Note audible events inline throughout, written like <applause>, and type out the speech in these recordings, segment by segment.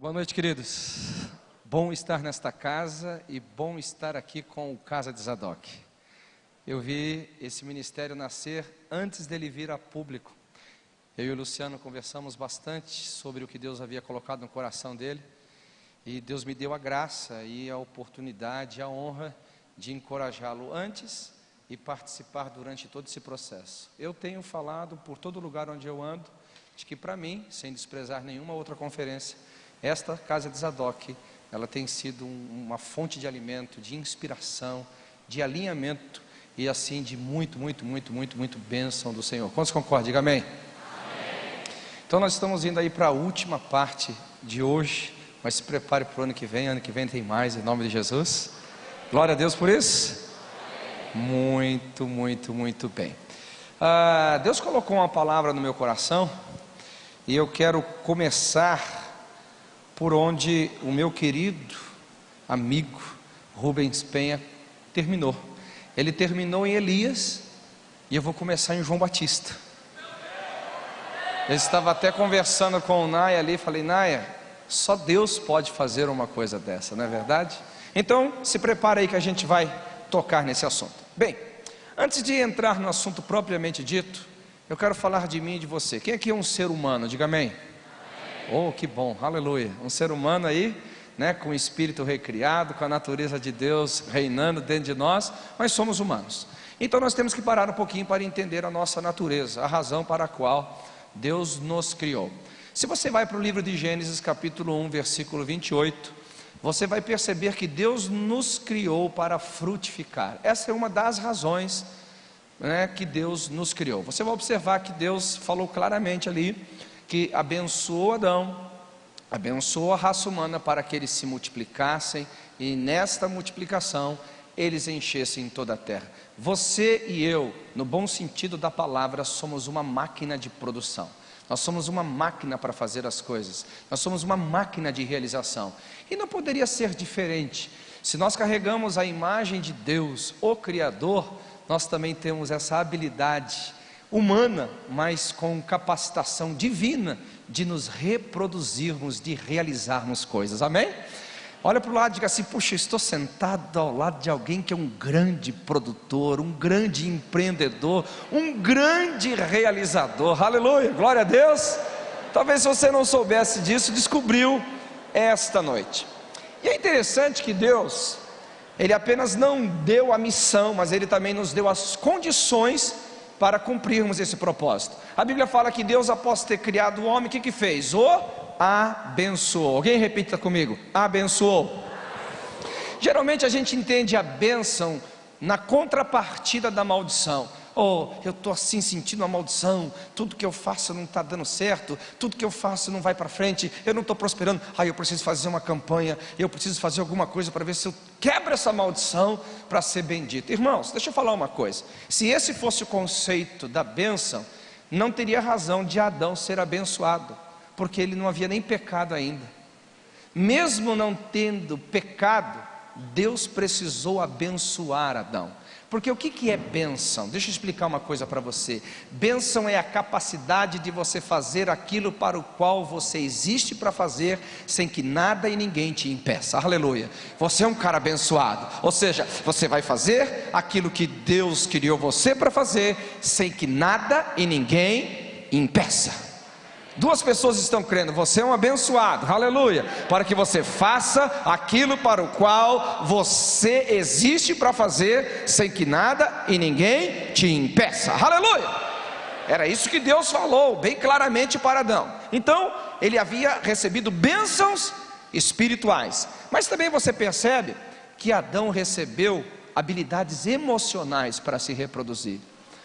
Boa noite, queridos. Bom estar nesta casa e bom estar aqui com o Casa de Zadok. Eu vi esse ministério nascer antes dele vir a público. Eu e o Luciano conversamos bastante sobre o que Deus havia colocado no coração dele. E Deus me deu a graça e a oportunidade, a honra de encorajá-lo antes e participar durante todo esse processo. Eu tenho falado por todo lugar onde eu ando, de que para mim, sem desprezar nenhuma outra conferência, esta casa de Zadok, ela tem sido uma fonte de alimento, de inspiração, de alinhamento e assim de muito, muito, muito, muito, muito bênção do Senhor. Quantos concordam? Diga amém. amém. Então nós estamos indo aí para a última parte de hoje, mas se prepare para o ano que vem, ano que vem tem mais, em nome de Jesus. Glória a Deus por isso. Amém. Muito, muito, muito bem. Ah, Deus colocou uma palavra no meu coração e eu quero começar por onde o meu querido amigo Rubens Penha terminou. Ele terminou em Elias e eu vou começar em João Batista. Eu estava até conversando com o Naya ali, falei, Naya, só Deus pode fazer uma coisa dessa, não é verdade? Então, se prepare aí que a gente vai tocar nesse assunto. Bem, antes de entrar no assunto propriamente dito, eu quero falar de mim e de você. Quem aqui é um ser humano? Diga amém. Oh, que bom, aleluia. Um ser humano aí, né, com o espírito recriado, com a natureza de Deus reinando dentro de nós, mas somos humanos. Então nós temos que parar um pouquinho para entender a nossa natureza, a razão para a qual Deus nos criou. Se você vai para o livro de Gênesis, capítulo 1, versículo 28, você vai perceber que Deus nos criou para frutificar. Essa é uma das razões né, que Deus nos criou. Você vai observar que Deus falou claramente ali que abençoou Adão, abençoou a raça humana para que eles se multiplicassem e nesta multiplicação eles enchessem toda a terra. Você e eu, no bom sentido da palavra, somos uma máquina de produção. Nós somos uma máquina para fazer as coisas. Nós somos uma máquina de realização. E não poderia ser diferente. Se nós carregamos a imagem de Deus, o Criador, nós também temos essa habilidade humana, mas com capacitação divina de nos reproduzirmos, de realizarmos coisas. Amém? Olha para o lado e diga assim: puxa, estou sentado ao lado de alguém que é um grande produtor, um grande empreendedor, um grande realizador. Aleluia, glória a Deus. Talvez você não soubesse disso, descobriu esta noite. E é interessante que Deus, Ele apenas não deu a missão, mas Ele também nos deu as condições para cumprirmos esse propósito. A Bíblia fala que Deus, após ter criado o homem, o que, que fez? O abençoou. Alguém repita comigo: abençoou. Geralmente a gente entende a bênção na contrapartida da maldição oh, eu estou assim sentindo uma maldição, tudo que eu faço não está dando certo, tudo que eu faço não vai para frente, eu não estou prosperando, ah, eu preciso fazer uma campanha, eu preciso fazer alguma coisa para ver se eu quebro essa maldição para ser bendito. Irmãos, deixa eu falar uma coisa: se esse fosse o conceito da bênção, não teria razão de Adão ser abençoado, porque ele não havia nem pecado ainda. Mesmo não tendo pecado, Deus precisou abençoar Adão. Porque o que, que é bênção? Deixa eu explicar uma coisa para você. Bênção é a capacidade de você fazer aquilo para o qual você existe para fazer, sem que nada e ninguém te impeça. Aleluia. Você é um cara abençoado. Ou seja, você vai fazer aquilo que Deus criou você para fazer, sem que nada e ninguém impeça. Duas pessoas estão crendo, você é um abençoado, aleluia, para que você faça aquilo para o qual você existe para fazer, sem que nada e ninguém te impeça, aleluia. Era isso que Deus falou bem claramente para Adão. Então, ele havia recebido bênçãos espirituais, mas também você percebe que Adão recebeu habilidades emocionais para se reproduzir.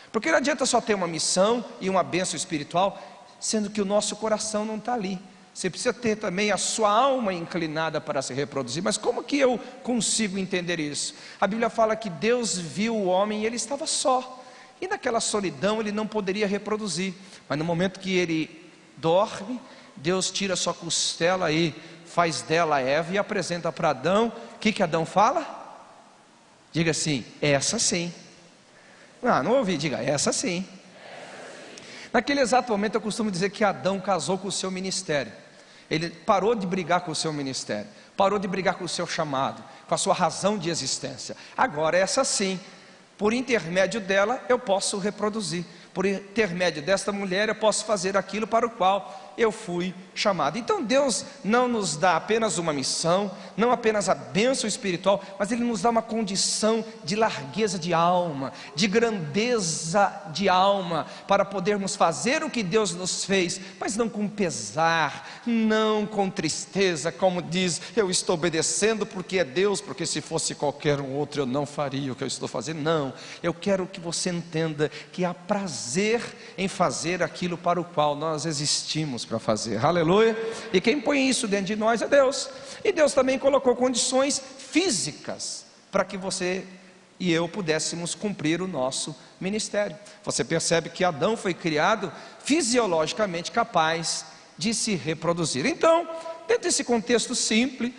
Porque não adianta só ter uma missão e uma bênção espiritual, sendo que o nosso coração não está ali. Você precisa ter também a sua alma inclinada para se reproduzir. Mas como que eu consigo entender isso? A Bíblia fala que Deus viu o homem e ele estava só. E naquela solidão ele não poderia reproduzir. Mas no momento que ele dorme, Deus tira sua costela e faz dela Eva e apresenta para Adão. O que, que Adão fala? Diga assim, essa sim. Ah, não ouvi, diga, essa sim. Naquele exato momento eu costumo dizer que Adão casou com o seu ministério. Ele parou de brigar com o seu ministério, parou de brigar com o seu chamado, com a sua razão de existência. Agora, essa sim, por intermédio dela, eu posso reproduzir. Por intermédio desta mulher, eu posso fazer aquilo para o qual eu fui chamado. Então Deus não nos dá apenas uma missão, não apenas a bênção espiritual, mas Ele nos dá uma condição de largueza de alma, de grandeza de alma, para podermos fazer o que Deus nos fez, mas não com pesar, não com tristeza, como diz, eu estou obedecendo porque é Deus, porque se fosse qualquer um outro eu não faria o que eu estou fazendo. Não, eu quero que você entenda que há prazer em fazer aquilo para o qual nós existimos para fazer. Aleluia. E quem põe isso dentro de nós é Deus. E Deus também colocou condições físicas para que você e eu pudéssemos cumprir o nosso ministério. Você percebe que Adão foi criado fisiologicamente capaz de se reproduzir. Então, dentro desse contexto simples,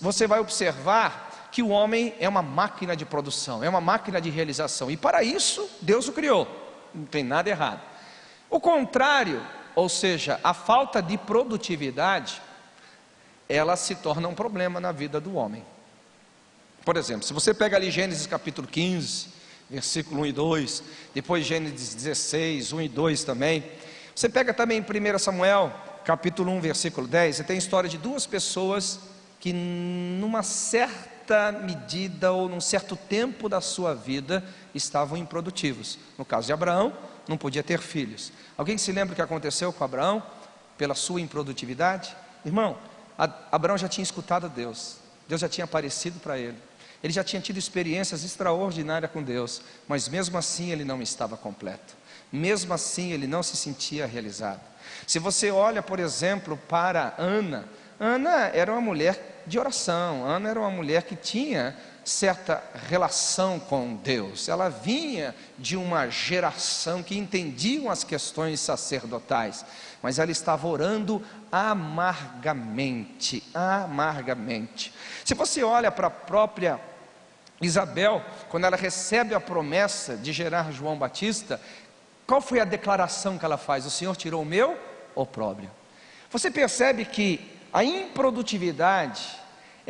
você vai observar que o homem é uma máquina de produção, é uma máquina de realização, e para isso Deus o criou, não tem nada errado. O contrário ou seja, a falta de produtividade, ela se torna um problema na vida do homem. Por exemplo, se você pega ali Gênesis capítulo 15, versículo 1 e 2, depois Gênesis 16, 1 e 2 também. Você pega também 1 Samuel, capítulo 1, versículo 10, você tem a história de duas pessoas que numa certa medida ou num certo tempo da sua vida estavam improdutivos. No caso de Abraão, não podia ter filhos. Alguém se lembra o que aconteceu com Abraão pela sua improdutividade? Irmão, Abraão já tinha escutado Deus, Deus já tinha aparecido para ele, ele já tinha tido experiências extraordinárias com Deus, mas mesmo assim ele não estava completo, mesmo assim ele não se sentia realizado. Se você olha, por exemplo, para Ana, Ana era uma mulher de oração, Ana era uma mulher que tinha certa relação com Deus. Ela vinha de uma geração que entendiam as questões sacerdotais, mas ela estava orando amargamente, amargamente. Se você olha para a própria Isabel, quando ela recebe a promessa de gerar João Batista, qual foi a declaração que ela faz? O Senhor tirou o meu opróbrio. Você percebe que a improdutividade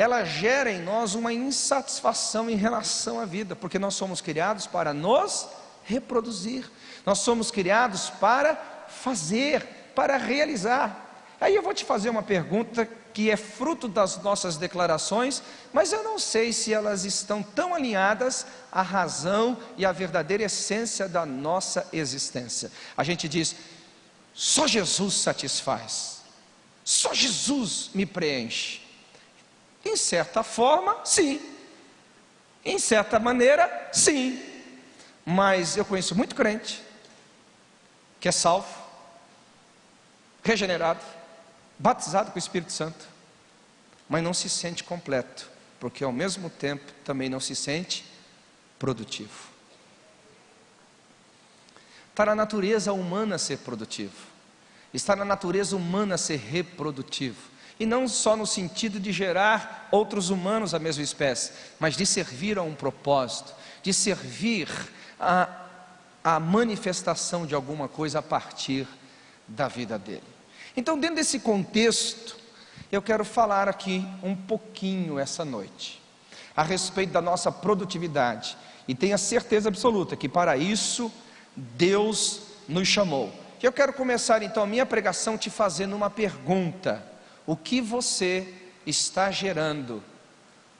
ela gera em nós uma insatisfação em relação à vida, porque nós somos criados para nos reproduzir, nós somos criados para fazer, para realizar. Aí eu vou te fazer uma pergunta que é fruto das nossas declarações, mas eu não sei se elas estão tão alinhadas à razão e à verdadeira essência da nossa existência. A gente diz: só Jesus satisfaz, só Jesus me preenche. Em certa forma, sim. Em certa maneira, sim. Mas eu conheço muito crente que é salvo, regenerado, batizado com o Espírito Santo, mas não se sente completo, porque ao mesmo tempo também não se sente produtivo. Está na natureza humana ser produtivo, está na natureza humana ser reprodutivo e não só no sentido de gerar outros humanos da mesma espécie, mas de servir a um propósito, de servir a, a manifestação de alguma coisa a partir da vida dele. Então, dentro desse contexto, eu quero falar aqui um pouquinho essa noite a respeito da nossa produtividade e tenha certeza absoluta que para isso Deus nos chamou. Eu quero começar então a minha pregação te fazendo uma pergunta o que você está gerando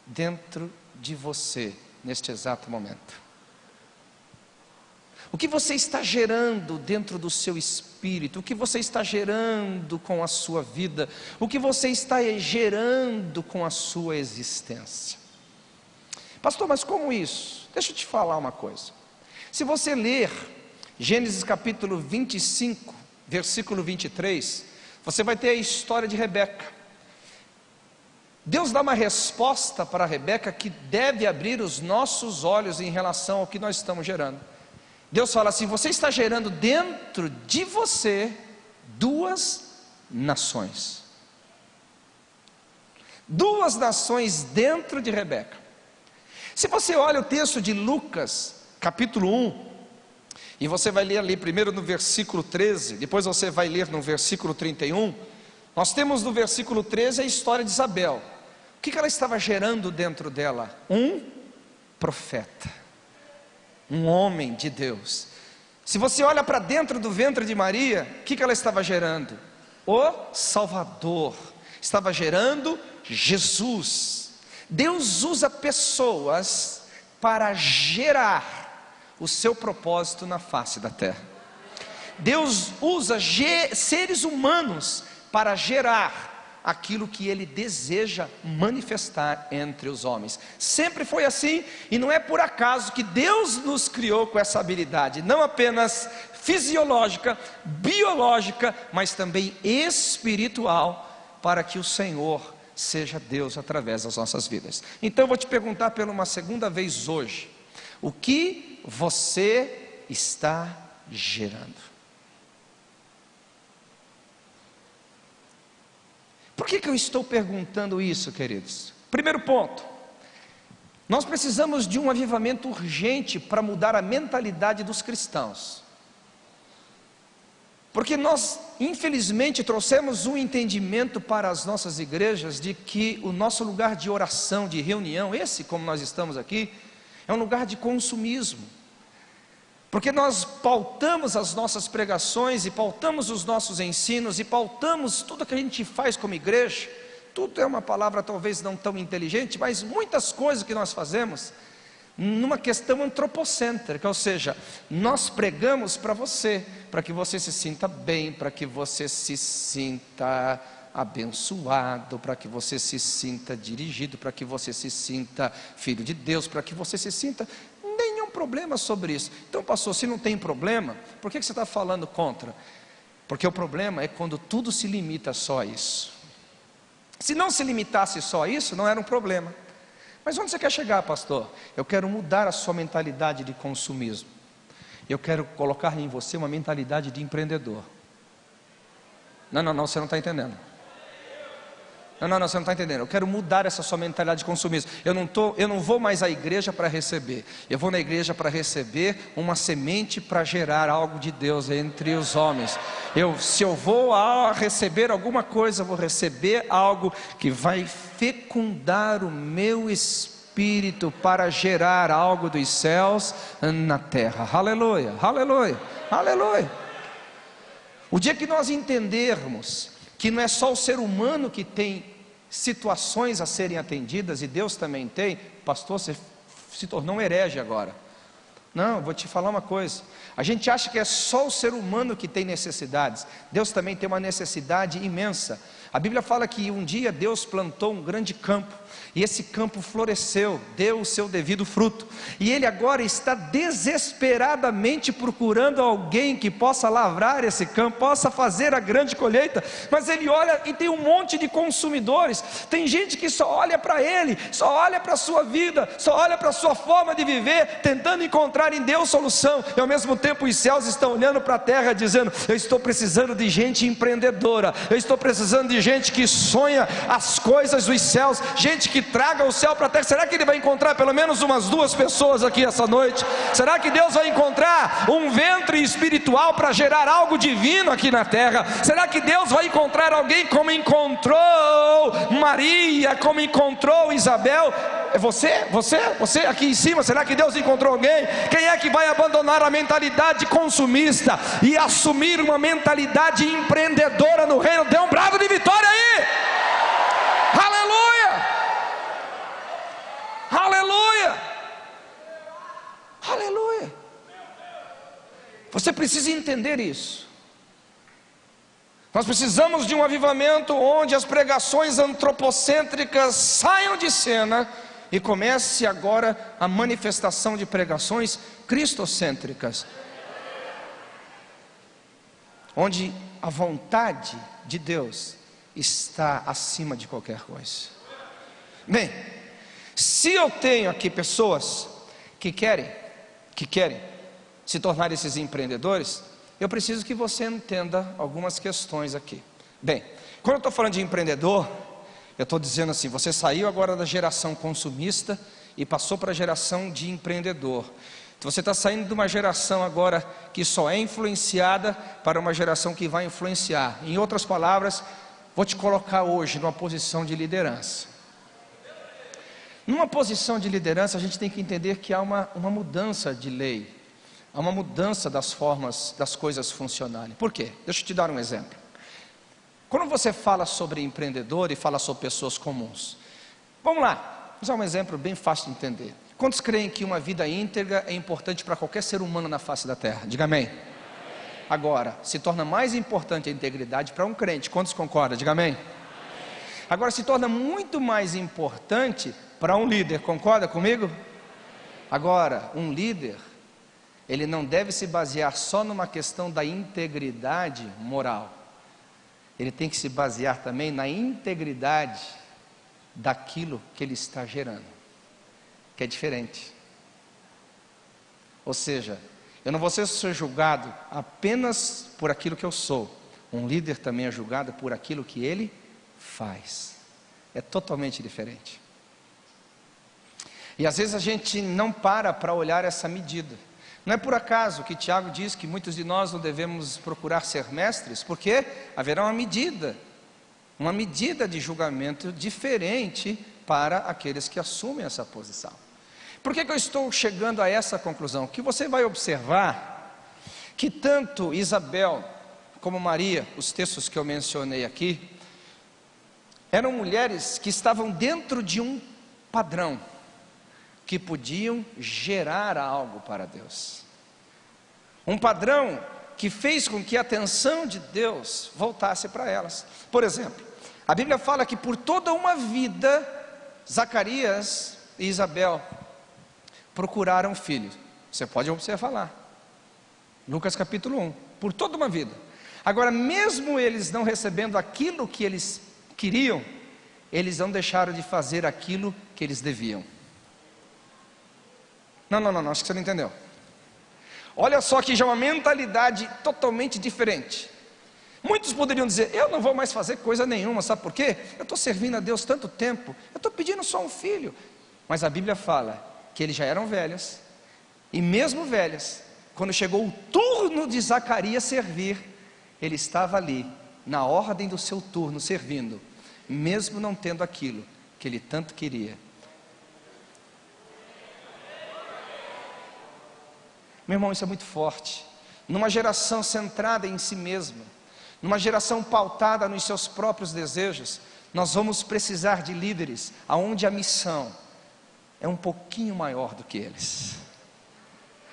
dentro de você neste exato momento. O que você está gerando dentro do seu espírito, o que você está gerando com a sua vida, o que você está gerando com a sua existência. Pastor, mas como isso? Deixa eu te falar uma coisa. Se você ler Gênesis capítulo 25, versículo 23, você vai ter a história de Rebeca. Deus dá uma resposta para Rebeca que deve abrir os nossos olhos em relação ao que nós estamos gerando. Deus fala assim: você está gerando dentro de você duas nações. Duas nações dentro de Rebeca. Se você olha o texto de Lucas, capítulo 1, e você vai ler ali primeiro no versículo 13, depois você vai ler no versículo 31. Nós temos no versículo 13 a história de Isabel. O que ela estava gerando dentro dela? Um profeta, um homem de Deus. Se você olha para dentro do ventre de Maria, o que ela estava gerando? O Salvador, estava gerando Jesus. Deus usa pessoas para gerar o seu propósito na face da terra. Deus usa seres humanos para gerar aquilo que ele deseja manifestar entre os homens. Sempre foi assim, e não é por acaso que Deus nos criou com essa habilidade, não apenas fisiológica, biológica, mas também espiritual, para que o Senhor seja Deus através das nossas vidas. Então eu vou te perguntar pela uma segunda vez hoje: o que você está gerando? Por que, que eu estou perguntando isso, queridos? Primeiro ponto, nós precisamos de um avivamento urgente para mudar a mentalidade dos cristãos. Porque nós, infelizmente, trouxemos um entendimento para as nossas igrejas de que o nosso lugar de oração, de reunião, esse como nós estamos aqui, é um lugar de consumismo. Porque nós pautamos as nossas pregações e pautamos os nossos ensinos e pautamos tudo que a gente faz como igreja. Tudo é uma palavra talvez não tão inteligente, mas muitas coisas que nós fazemos numa questão antropocêntrica, ou seja, nós pregamos para você, para que você se sinta bem, para que você se sinta abençoado, para que você se sinta dirigido, para que você se sinta filho de Deus, para que você se sinta problema sobre isso. Então, pastor, se não tem problema, por que você está falando contra? Porque o problema é quando tudo se limita só a isso. Se não se limitasse só a isso, não era um problema. Mas onde você quer chegar, pastor? Eu quero mudar a sua mentalidade de consumismo. Eu quero colocar em você uma mentalidade de empreendedor. Não, não, não, você não está entendendo. Não, não, não, você não está entendendo. Eu quero mudar essa sua mentalidade de consumismo. Eu não, tô, eu não vou mais à igreja para receber. Eu vou na igreja para receber uma semente para gerar algo de Deus entre os homens. Eu, se eu vou a receber alguma coisa, vou receber algo que vai fecundar o meu espírito para gerar algo dos céus na terra. Aleluia, aleluia, aleluia. O dia que nós entendermos que não é só o ser humano que tem situações a serem atendidas, e Deus também tem, pastor, você se tornou um herege agora. Não, vou te falar uma coisa. A gente acha que é só o ser humano que tem necessidades. Deus também tem uma necessidade imensa. A Bíblia fala que um dia Deus plantou um grande campo e esse campo floresceu, deu o seu devido fruto. E ele agora está desesperadamente procurando alguém que possa lavrar esse campo, possa fazer a grande colheita. Mas ele olha e tem um monte de consumidores. Tem gente que só olha para ele, só olha para a sua vida, só olha para a sua forma de viver, tentando encontrar em Deus solução. E ao mesmo tempo os céus estão olhando para a terra dizendo: "Eu estou precisando de gente empreendedora. Eu estou precisando de gente que sonha as coisas dos céus, gente que traga o céu para a terra. Será que ele vai encontrar pelo menos umas duas pessoas aqui essa noite? Será que Deus vai encontrar um ventre espiritual para gerar algo divino aqui na terra? Será que Deus vai encontrar alguém como encontrou Maria, como encontrou Isabel? É você? Você? Você aqui em cima? Será que Deus encontrou alguém? Quem é que vai abandonar a mentalidade consumista e assumir uma mentalidade empreendedora no reino? Dê um bravo de vitória aí! Aleluia! Aleluia! Aleluia! Você precisa entender isso. Nós precisamos de um avivamento onde as pregações antropocêntricas saiam de cena e comece agora a manifestação de pregações cristocêntricas. Onde a vontade de Deus está acima de qualquer coisa. Bem, se eu tenho aqui pessoas que querem, que querem se tornar esses empreendedores, eu preciso que você entenda algumas questões aqui. Bem, quando eu estou falando de empreendedor, eu estou dizendo assim: você saiu agora da geração consumista e passou para a geração de empreendedor. Você está saindo de uma geração agora que só é influenciada para uma geração que vai influenciar. Em outras palavras, vou te colocar hoje numa posição de liderança. Numa posição de liderança, a gente tem que entender que há uma, uma mudança de lei, há uma mudança das formas das coisas funcionarem. Por quê? Deixa eu te dar um exemplo. Quando você fala sobre empreendedor e fala sobre pessoas comuns, vamos lá, vou usar um exemplo bem fácil de entender. Quantos creem que uma vida íntegra é importante para qualquer ser humano na face da terra? Diga amém. Agora, se torna mais importante a integridade para um crente. Quantos concordam? Diga amém. Agora, se torna muito mais importante para um líder. Concorda comigo? Agora, um líder, ele não deve se basear só numa questão da integridade moral ele tem que se basear também na integridade daquilo que ele está gerando, que é diferente. Ou seja, eu não vou ser julgado apenas por aquilo que eu sou, um líder também é julgado por aquilo que ele faz, é totalmente diferente. E às vezes a gente não para para olhar essa medida. Não é por acaso que Tiago diz que muitos de nós não devemos procurar ser mestres, porque haverá uma medida, uma medida de julgamento diferente para aqueles que assumem essa posição. Por que, que eu estou chegando a essa conclusão? Que você vai observar que tanto Isabel como Maria, os textos que eu mencionei aqui, eram mulheres que estavam dentro de um padrão que podiam gerar algo para Deus. Um padrão que fez com que a atenção de Deus voltasse para elas. Por exemplo, a Bíblia fala que por toda uma vida, Zacarias e Isabel procuraram filhos. Você pode observar lá. Lucas capítulo 1. Por toda uma vida. Agora, mesmo eles não recebendo aquilo que eles queriam, eles não deixaram de fazer aquilo que eles deviam. Não, não, não, não, acho que você não entendeu. Olha só que já é uma mentalidade totalmente diferente. Muitos poderiam dizer: Eu não vou mais fazer coisa nenhuma, sabe por quê? Eu estou servindo a Deus tanto tempo, eu estou pedindo só um filho. Mas a Bíblia fala que eles já eram velhas, e mesmo velhas, quando chegou o turno de Zacarias servir, ele estava ali, na ordem do seu turno, servindo, mesmo não tendo aquilo que ele tanto queria. Meu irmão, isso é muito forte. Numa geração centrada em si mesma, numa geração pautada nos seus próprios desejos, nós vamos precisar de líderes aonde a missão é um pouquinho maior do que eles.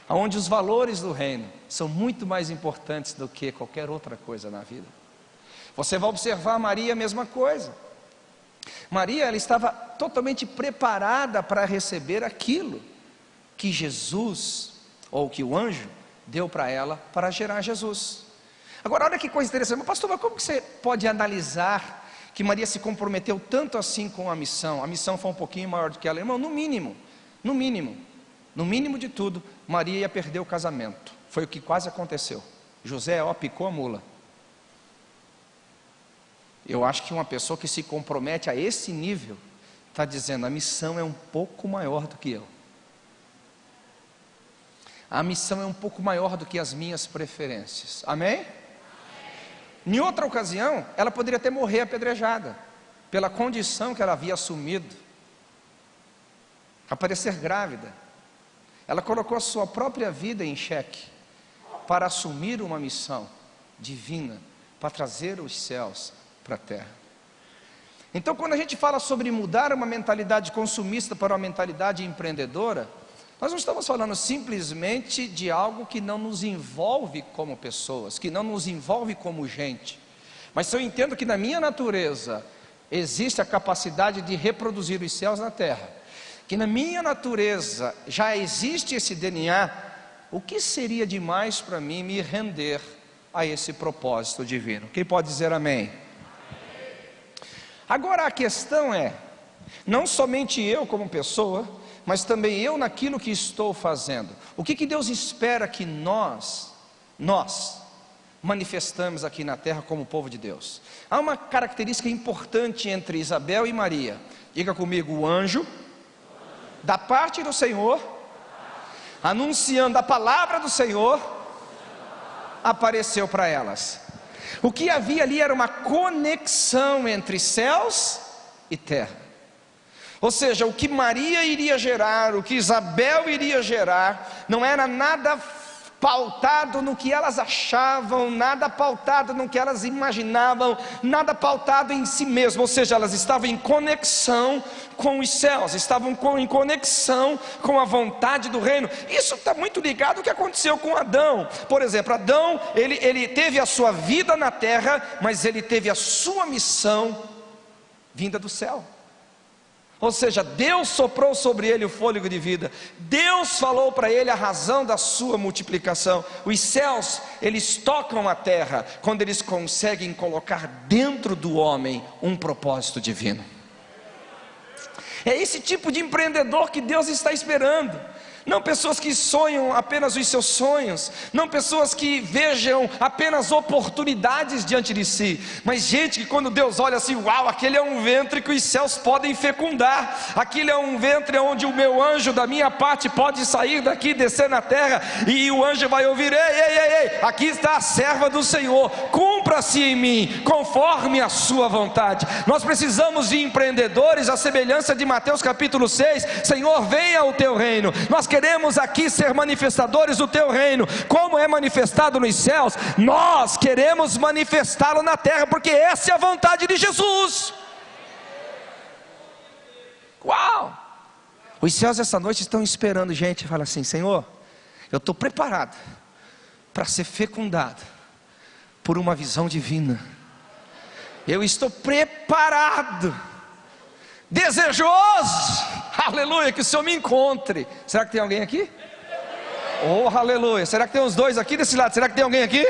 Aonde os valores do reino são muito mais importantes do que qualquer outra coisa na vida. Você vai observar Maria a mesma coisa. Maria, ela estava totalmente preparada para receber aquilo que Jesus ou que o anjo deu para ela para gerar Jesus. Agora, olha que coisa interessante, mas pastor, mas como que você pode analisar que Maria se comprometeu tanto assim com a missão? A missão foi um pouquinho maior do que ela, irmão, no mínimo, no mínimo, no mínimo de tudo, Maria ia perder o casamento. Foi o que quase aconteceu. José, ó, picou a mula. Eu acho que uma pessoa que se compromete a esse nível, está dizendo, a missão é um pouco maior do que eu. A missão é um pouco maior do que as minhas preferências. Amém? Amém? Em outra ocasião, ela poderia até morrer apedrejada, pela condição que ela havia assumido, aparecer grávida. Ela colocou a sua própria vida em xeque para assumir uma missão divina, para trazer os céus para a terra. Então, quando a gente fala sobre mudar uma mentalidade consumista para uma mentalidade empreendedora, nós não estamos falando simplesmente de algo que não nos envolve como pessoas, que não nos envolve como gente. Mas se eu entendo que na minha natureza existe a capacidade de reproduzir os céus na terra, que na minha natureza já existe esse DNA, o que seria demais para mim me render a esse propósito divino? Quem pode dizer amém? Agora a questão é, não somente eu como pessoa, mas também eu naquilo que estou fazendo. O que, que Deus espera que nós, nós, manifestamos aqui na terra como povo de Deus? Há uma característica importante entre Isabel e Maria. Diga comigo, o anjo, da parte do Senhor, anunciando a palavra do Senhor, apareceu para elas. O que havia ali era uma conexão entre céus e terra. Ou seja, o que Maria iria gerar, o que Isabel iria gerar, não era nada pautado no que elas achavam, nada pautado no que elas imaginavam, nada pautado em si mesmo, ou seja, elas estavam em conexão com os céus, estavam em conexão com a vontade do reino. Isso está muito ligado ao que aconteceu com Adão. Por exemplo, Adão, ele, ele teve a sua vida na terra, mas ele teve a sua missão vinda do céu. Ou seja, Deus soprou sobre ele o fôlego de vida. Deus falou para ele a razão da sua multiplicação. Os céus, eles tocam a terra quando eles conseguem colocar dentro do homem um propósito divino. É esse tipo de empreendedor que Deus está esperando não pessoas que sonham apenas os seus sonhos, não pessoas que vejam apenas oportunidades diante de si, mas gente que quando Deus olha assim, uau, aquele é um ventre que os céus podem fecundar, aquele é um ventre onde o meu anjo da minha parte pode sair daqui, descer na terra, e o anjo vai ouvir: ei, ei, ei, ei, aqui está a serva do Senhor, cumpra-se em mim, conforme a sua vontade. Nós precisamos de empreendedores, a semelhança de Mateus capítulo 6, Senhor, venha o teu reino. Nós queremos queremos aqui ser manifestadores do teu reino, como é manifestado nos céus, nós queremos manifestá-lo na terra, porque essa é a vontade de Jesus. Uau! Os céus essa noite estão esperando gente, fala assim: Senhor, eu estou preparado para ser fecundado por uma visão divina. Eu estou preparado desejoso, aleluia, que o Senhor me encontre. Será que tem alguém aqui? Oh, aleluia. Será que tem uns dois aqui desse lado? Será que tem alguém aqui?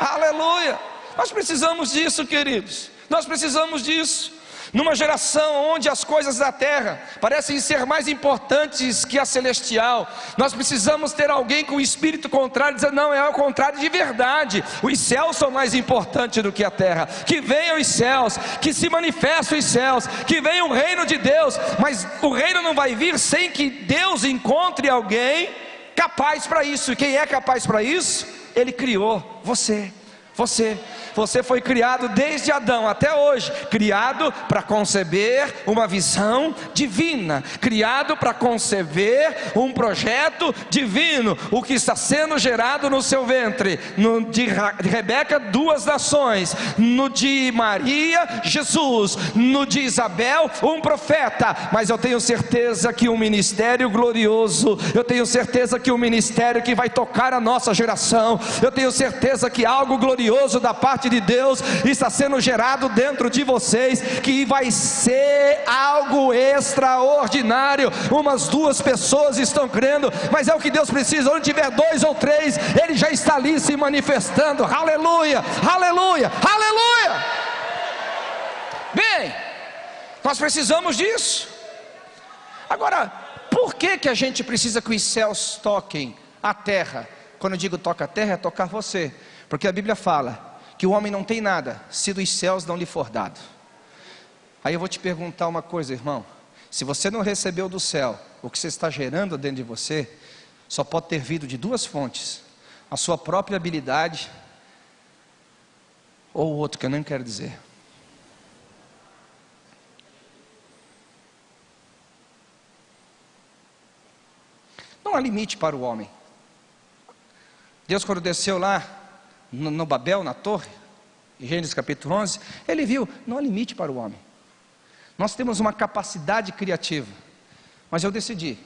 Aleluia. Nós precisamos disso, queridos. Nós precisamos disso. Numa geração onde as coisas da terra parecem ser mais importantes que a celestial, nós precisamos ter alguém com o espírito contrário, dizer: não, é o contrário de verdade. Os céus são mais importantes do que a terra. Que venham os céus, que se manifestem os céus, que venha o reino de Deus, mas o reino não vai vir sem que Deus encontre alguém capaz para isso. E quem é capaz para isso? Ele criou você. Você. Você foi criado desde Adão até hoje, criado para conceber uma visão divina, criado para conceber um projeto divino. O que está sendo gerado no seu ventre, no de Rebeca, duas nações, no de Maria, Jesus, no de Isabel, um profeta. Mas eu tenho certeza que um ministério glorioso, eu tenho certeza que um ministério que vai tocar a nossa geração, eu tenho certeza que algo glorioso da parte de Deus está sendo gerado dentro de vocês, que vai ser algo extraordinário. Umas duas pessoas estão crendo, mas é o que Deus precisa. Onde tiver dois ou três, Ele já está ali se manifestando. Aleluia, aleluia, aleluia. Bem, nós precisamos disso. Agora, por que, que a gente precisa que os céus toquem a terra? Quando eu digo toca a terra, é tocar você. Porque a Bíblia fala que o homem não tem nada se dos céus não lhe for dado. Aí eu vou te perguntar uma coisa, irmão. Se você não recebeu do céu o que você está gerando dentro de você, só pode ter vindo de duas fontes: a sua própria habilidade ou o outro que eu nem quero dizer. Não há limite para o homem. Deus, quando desceu lá no, no Babel, na torre, Gênesis capítulo 11, ele viu, não há limite para o homem. Nós temos uma capacidade criativa, mas eu decidi,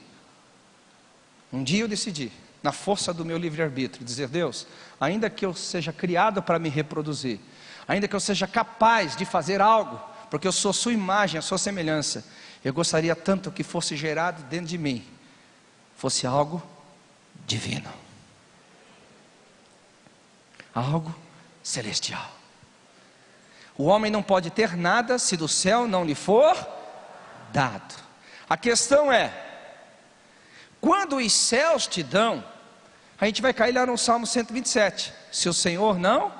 um dia eu decidi, na força do meu livre-arbítrio, dizer: Deus, ainda que eu seja criado para me reproduzir, ainda que eu seja capaz de fazer algo, porque eu sou Sua imagem, a Sua semelhança, eu gostaria tanto que fosse gerado dentro de mim, fosse algo divino algo celestial. O homem não pode ter nada se do céu não lhe for dado. A questão é: quando os céus te dão, a gente vai cair lá no Salmo 127. Se o Senhor não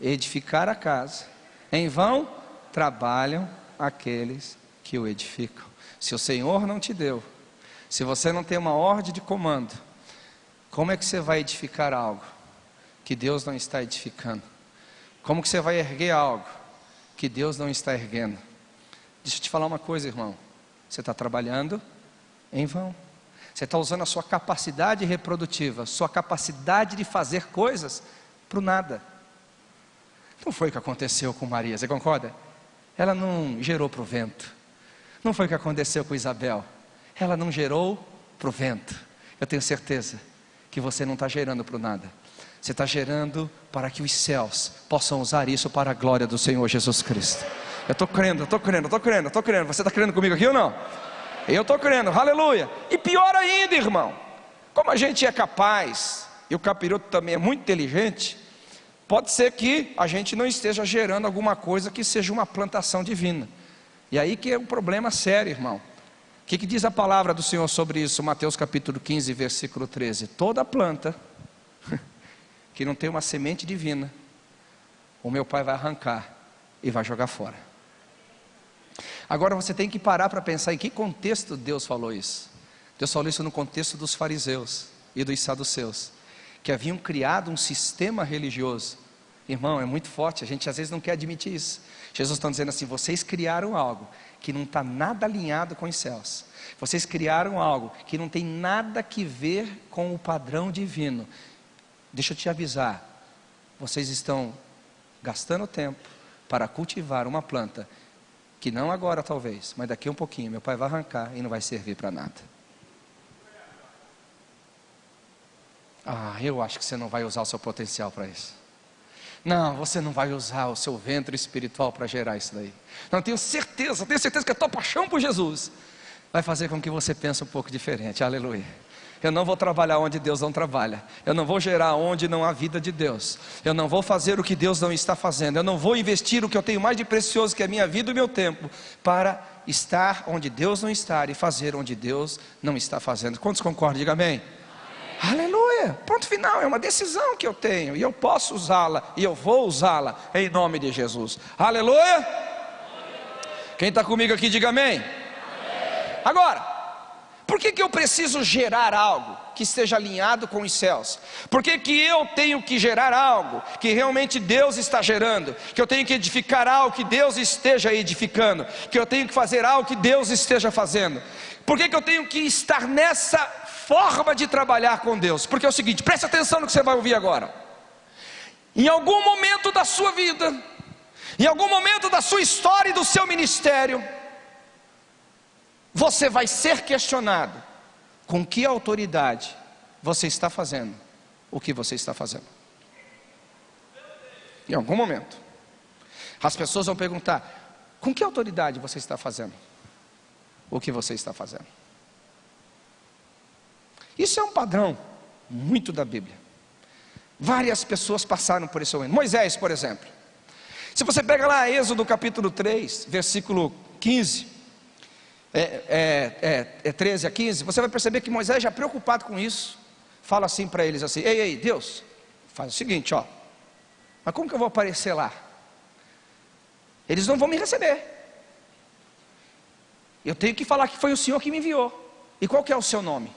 edificar a casa, em vão trabalham aqueles que o edificam. Se o Senhor não te deu, se você não tem uma ordem de comando, como é que você vai edificar algo? Que Deus não está edificando. Como que você vai erguer algo que Deus não está erguendo? Deixa eu te falar uma coisa, irmão. Você está trabalhando em vão. Você está usando a sua capacidade reprodutiva, sua capacidade de fazer coisas para o nada. Não foi o que aconteceu com Maria, você concorda? Ela não gerou para o vento. Não foi o que aconteceu com Isabel. Ela não gerou para o vento. Eu tenho certeza que você não está gerando para o nada. Você está gerando para que os céus possam usar isso para a glória do Senhor Jesus Cristo. Eu estou crendo, eu estou crendo, eu estou crendo, eu estou crendo. Você está crendo comigo aqui ou não? Eu estou crendo, aleluia. E pior ainda, irmão, como a gente é capaz, e o capiroto também é muito inteligente, pode ser que a gente não esteja gerando alguma coisa que seja uma plantação divina. E aí que é um problema sério, irmão. O que, que diz a palavra do Senhor sobre isso? Mateus capítulo 15, versículo 13. Toda planta <laughs> que não tem uma semente divina, o meu pai vai arrancar e vai jogar fora. Agora você tem que parar para pensar em que contexto Deus falou isso. Deus falou isso no contexto dos fariseus e dos saduceus, que haviam criado um sistema religioso. Irmão, é muito forte, a gente às vezes não quer admitir isso. Jesus está dizendo assim: vocês criaram algo que não está nada alinhado com os céus. Vocês criaram algo que não tem nada que ver com o padrão divino. Deixa eu te avisar, vocês estão gastando tempo para cultivar uma planta que não agora talvez, mas daqui um pouquinho meu pai vai arrancar e não vai servir para nada. Ah, eu acho que você não vai usar o seu potencial para isso. Não, você não vai usar o seu ventre espiritual para gerar isso daí. Não, tenho certeza, tenho certeza que a tua paixão por Jesus vai fazer com que você pense um pouco diferente. Aleluia. Eu não vou trabalhar onde Deus não trabalha. Eu não vou gerar onde não há vida de Deus. Eu não vou fazer o que Deus não está fazendo. Eu não vou investir o que eu tenho mais de precioso, que é a minha vida e o meu tempo, para estar onde Deus não está e fazer onde Deus não está fazendo. Quantos concordam? Diga amém. amém. Aleluia. Ponto final. É uma decisão que eu tenho e eu posso usá-la e eu vou usá-la em nome de Jesus. Aleluia. Quem está comigo aqui, diga amém. amém. Agora. Por que, que eu preciso gerar algo que esteja alinhado com os céus? Por que, que eu tenho que gerar algo que realmente Deus está gerando? Que eu tenho que edificar algo que Deus esteja edificando? Que eu tenho que fazer algo que Deus esteja fazendo? Por que, que eu tenho que estar nessa forma de trabalhar com Deus? Porque é o seguinte, preste atenção no que você vai ouvir agora. Em algum momento da sua vida, em algum momento da sua história e do seu ministério, você vai ser questionado com que autoridade você está fazendo o que você está fazendo. Em algum momento, as pessoas vão perguntar: com que autoridade você está fazendo o que você está fazendo? Isso é um padrão muito da Bíblia. Várias pessoas passaram por esse momento. Moisés, por exemplo. Se você pega lá Êxodo capítulo 3, versículo 15, é, é, é, é 13 a 15, você vai perceber que Moisés já preocupado com isso, fala assim para eles assim, ei, ei, Deus, faz o seguinte, ó, mas como que eu vou aparecer lá? Eles não vão me receber. Eu tenho que falar que foi o Senhor que me enviou. E qual que é o seu nome?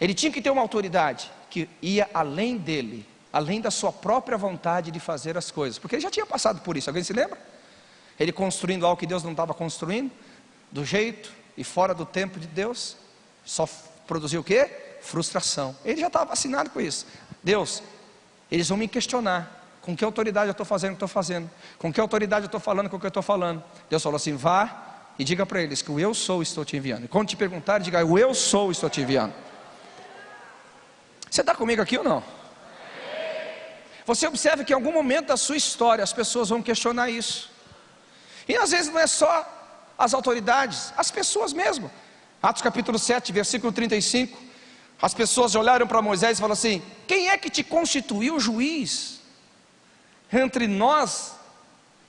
Ele tinha que ter uma autoridade que ia além dele, além da sua própria vontade de fazer as coisas, porque ele já tinha passado por isso. Alguém se lembra? Ele construindo algo que Deus não estava construindo, do jeito e fora do tempo de Deus, só produziu o quê? Frustração. Ele já estava vacinado com isso. Deus, eles vão me questionar. Com que autoridade eu estou fazendo o que estou fazendo? Com que autoridade eu estou falando com o que eu estou falando? Deus falou assim: vá e diga para eles que o eu sou estou te enviando. E quando te perguntarem, diga o eu sou estou te enviando. Você está comigo aqui ou não? Você observa que em algum momento da sua história as pessoas vão questionar isso. E às vezes não é só as autoridades, as pessoas mesmo. Atos capítulo 7, versículo 35. As pessoas olharam para Moisés e falaram assim: Quem é que te constituiu juiz entre nós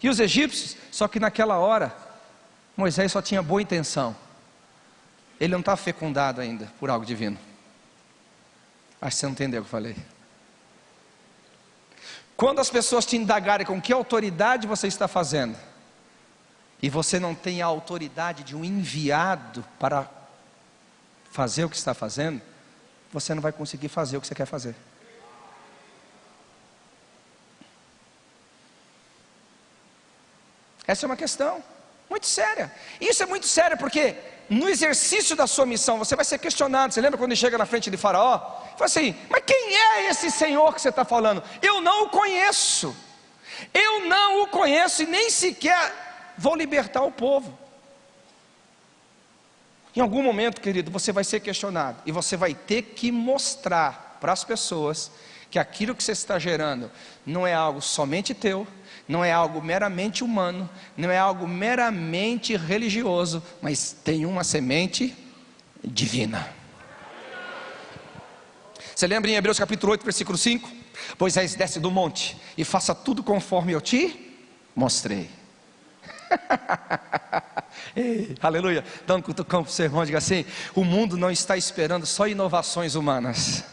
e os egípcios? Só que naquela hora, Moisés só tinha boa intenção. Ele não está fecundado ainda por algo divino. Acho que você não entendeu o que eu falei. Quando as pessoas te indagarem com que autoridade você está fazendo, e você não tem a autoridade de um enviado para fazer o que está fazendo, você não vai conseguir fazer o que você quer fazer. Essa é uma questão muito séria. Isso é muito sério porque no exercício da sua missão você vai ser questionado. Você lembra quando chega na frente de Faraó? Fala assim: Mas quem é esse Senhor que você está falando? Eu não o conheço. Eu não o conheço e nem sequer vou libertar o povo. Em algum momento, querido, você vai ser questionado e você vai ter que mostrar para as pessoas que aquilo que você está gerando não é algo somente teu, não é algo meramente humano, não é algo meramente religioso, mas tem uma semente divina. Você lembra em Hebreus capítulo 8, versículo 5? Moisés desce do monte e faça tudo conforme eu te mostrei. <laughs> Ei, aleluia. Dá um cutucão para o seu irmão, diga assim: o mundo não está esperando só inovações humanas.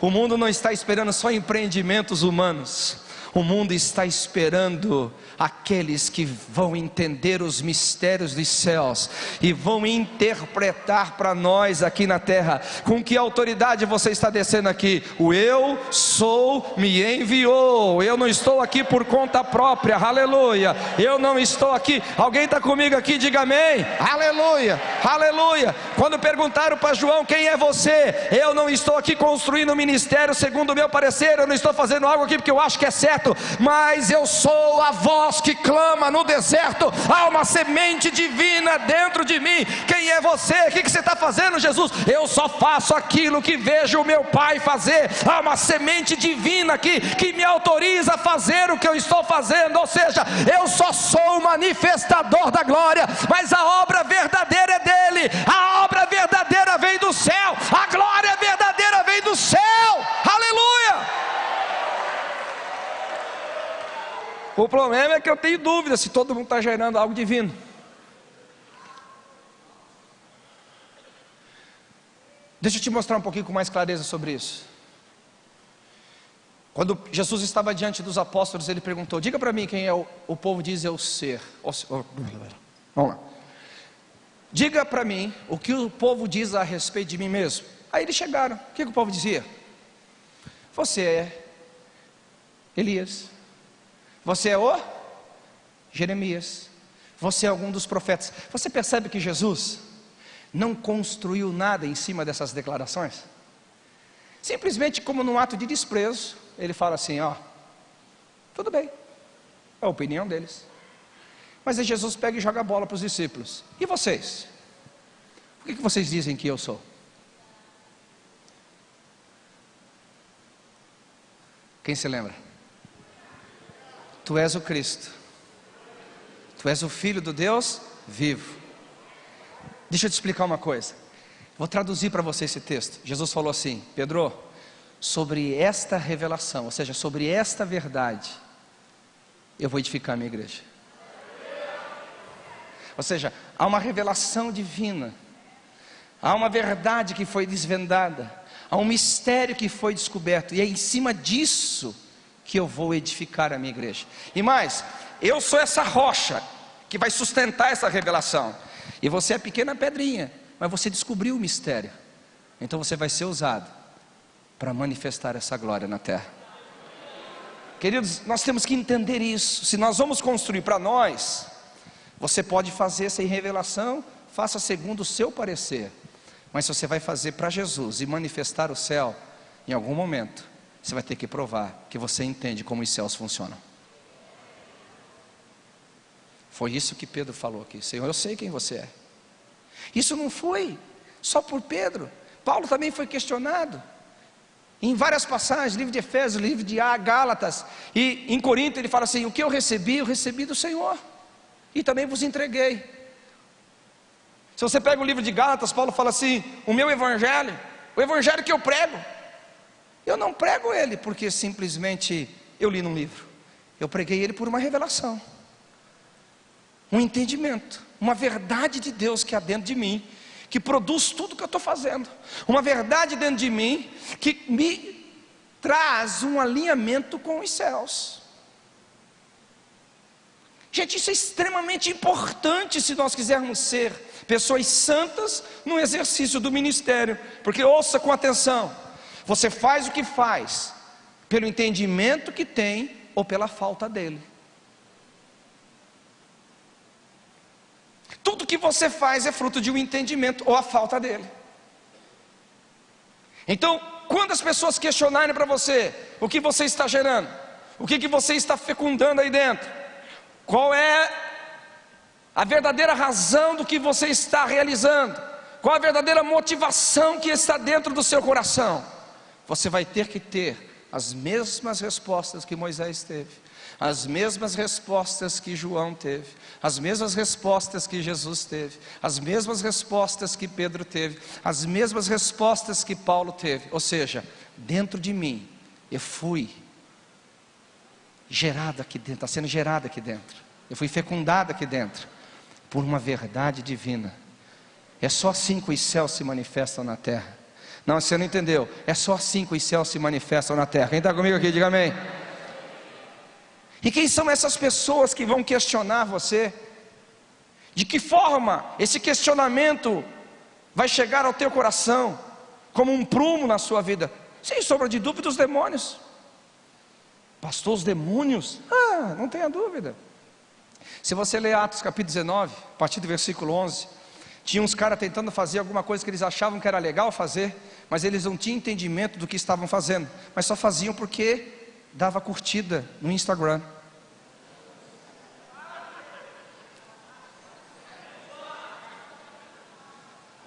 O mundo não está esperando só empreendimentos humanos. O mundo está esperando aqueles que vão entender os mistérios dos céus e vão interpretar para nós aqui na terra. Com que autoridade você está descendo aqui? O eu sou me enviou. Eu não estou aqui por conta própria. Aleluia. Eu não estou aqui. Alguém está comigo aqui? Diga amém. Aleluia. Aleluia. Quando perguntaram para João quem é você, eu não estou aqui construindo ministério segundo o meu parecer. Eu não estou fazendo algo aqui porque eu acho que é certo, mas eu sou a voz voz que clama no deserto, há uma semente divina dentro de mim. Quem é você? O que você está fazendo, Jesus? Eu só faço aquilo que vejo o meu Pai fazer. Há uma semente divina aqui que me autoriza a fazer o que eu estou fazendo. Ou seja, eu só sou o manifestador da glória, mas a obra verdadeira é dele. A obra verdadeira vem do céu. A glória verdadeira vem do céu. Aleluia! O problema é que eu tenho dúvida se todo mundo está gerando algo divino. Deixa eu te mostrar um pouquinho com mais clareza sobre isso. Quando Jesus estava diante dos apóstolos, ele perguntou: Diga para mim quem é o, o povo diz eu ser. Vamos lá. Diga para mim o que o povo diz a respeito de mim mesmo. Aí eles chegaram. O que, que o povo dizia? Você é Elias. Você é o Jeremias. Você é algum dos profetas. Você percebe que Jesus não construiu nada em cima dessas declarações? Simplesmente como num ato de desprezo, ele fala assim, ó, tudo bem, é a opinião deles. Mas aí Jesus pega e joga a bola para os discípulos. E vocês? O que, que vocês dizem que eu sou? Quem se lembra? Tu és o Cristo. Tu és o Filho do Deus vivo. Deixa eu te explicar uma coisa. Vou traduzir para você esse texto. Jesus falou assim: Pedro, sobre esta revelação, ou seja, sobre esta verdade, eu vou edificar a minha igreja. Ou seja, há uma revelação divina, há uma verdade que foi desvendada, há um mistério que foi descoberto, e é em cima disso que eu vou edificar a minha igreja. E mais, eu sou essa rocha que vai sustentar essa revelação. E você é pequena pedrinha, mas você descobriu o mistério. Então você vai ser usado para manifestar essa glória na terra. Queridos, nós temos que entender isso. Se nós vamos construir para nós, você pode fazer sem revelação, faça segundo o seu parecer. Mas se você vai fazer para Jesus e manifestar o céu, em algum momento, você vai ter que provar que você entende como os céus funcionam. Foi isso que Pedro falou aqui: Senhor, eu sei quem você é. Isso não foi só por Pedro, Paulo também foi questionado. Em várias passagens, livro de Efésios, livro de A, Gálatas, e em Corinto ele fala assim: O que eu recebi, eu recebi do Senhor, e também vos entreguei. Se você pega o livro de Gálatas, Paulo fala assim: O meu evangelho, o evangelho que eu prego, eu não prego ele porque simplesmente eu li num livro. Eu preguei ele por uma revelação, um entendimento, uma verdade de Deus que há dentro de mim, que produz tudo que eu estou fazendo, uma verdade dentro de mim que me traz um alinhamento com os céus. Gente, isso é extremamente importante se nós quisermos ser pessoas santas no exercício do ministério, porque ouça com atenção. Você faz o que faz pelo entendimento que tem ou pela falta dele. que você faz é fruto de um entendimento ou a falta dele. Então, quando as pessoas questionarem para você o que você está gerando, o que, que você está fecundando aí dentro, qual é a verdadeira razão do que você está realizando, qual a verdadeira motivação que está dentro do seu coração, você vai ter que ter as mesmas respostas que Moisés teve, as mesmas respostas que João teve, as mesmas respostas que Jesus teve, as mesmas respostas que Pedro teve, as mesmas respostas que Paulo teve. Ou seja, dentro de mim, eu fui gerado aqui dentro, está sendo gerado aqui dentro, eu fui fecundado aqui dentro, por uma verdade divina. É só assim que os céus se manifestam na terra. Não, você não entendeu. É só assim que os céus se manifestam na terra. Quem está comigo aqui, diga amém. E quem são essas pessoas que vão questionar você? De que forma esse questionamento vai chegar ao teu coração como um prumo na sua vida? Sem sombra de dúvida, os demônios. Pastor, os demônios? Ah, não tenha dúvida. Se você ler Atos capítulo 19, a partir do versículo 11, tinha uns caras tentando fazer alguma coisa que eles achavam que era legal fazer, mas eles não tinham entendimento do que estavam fazendo, mas só faziam porque dava curtida no Instagram.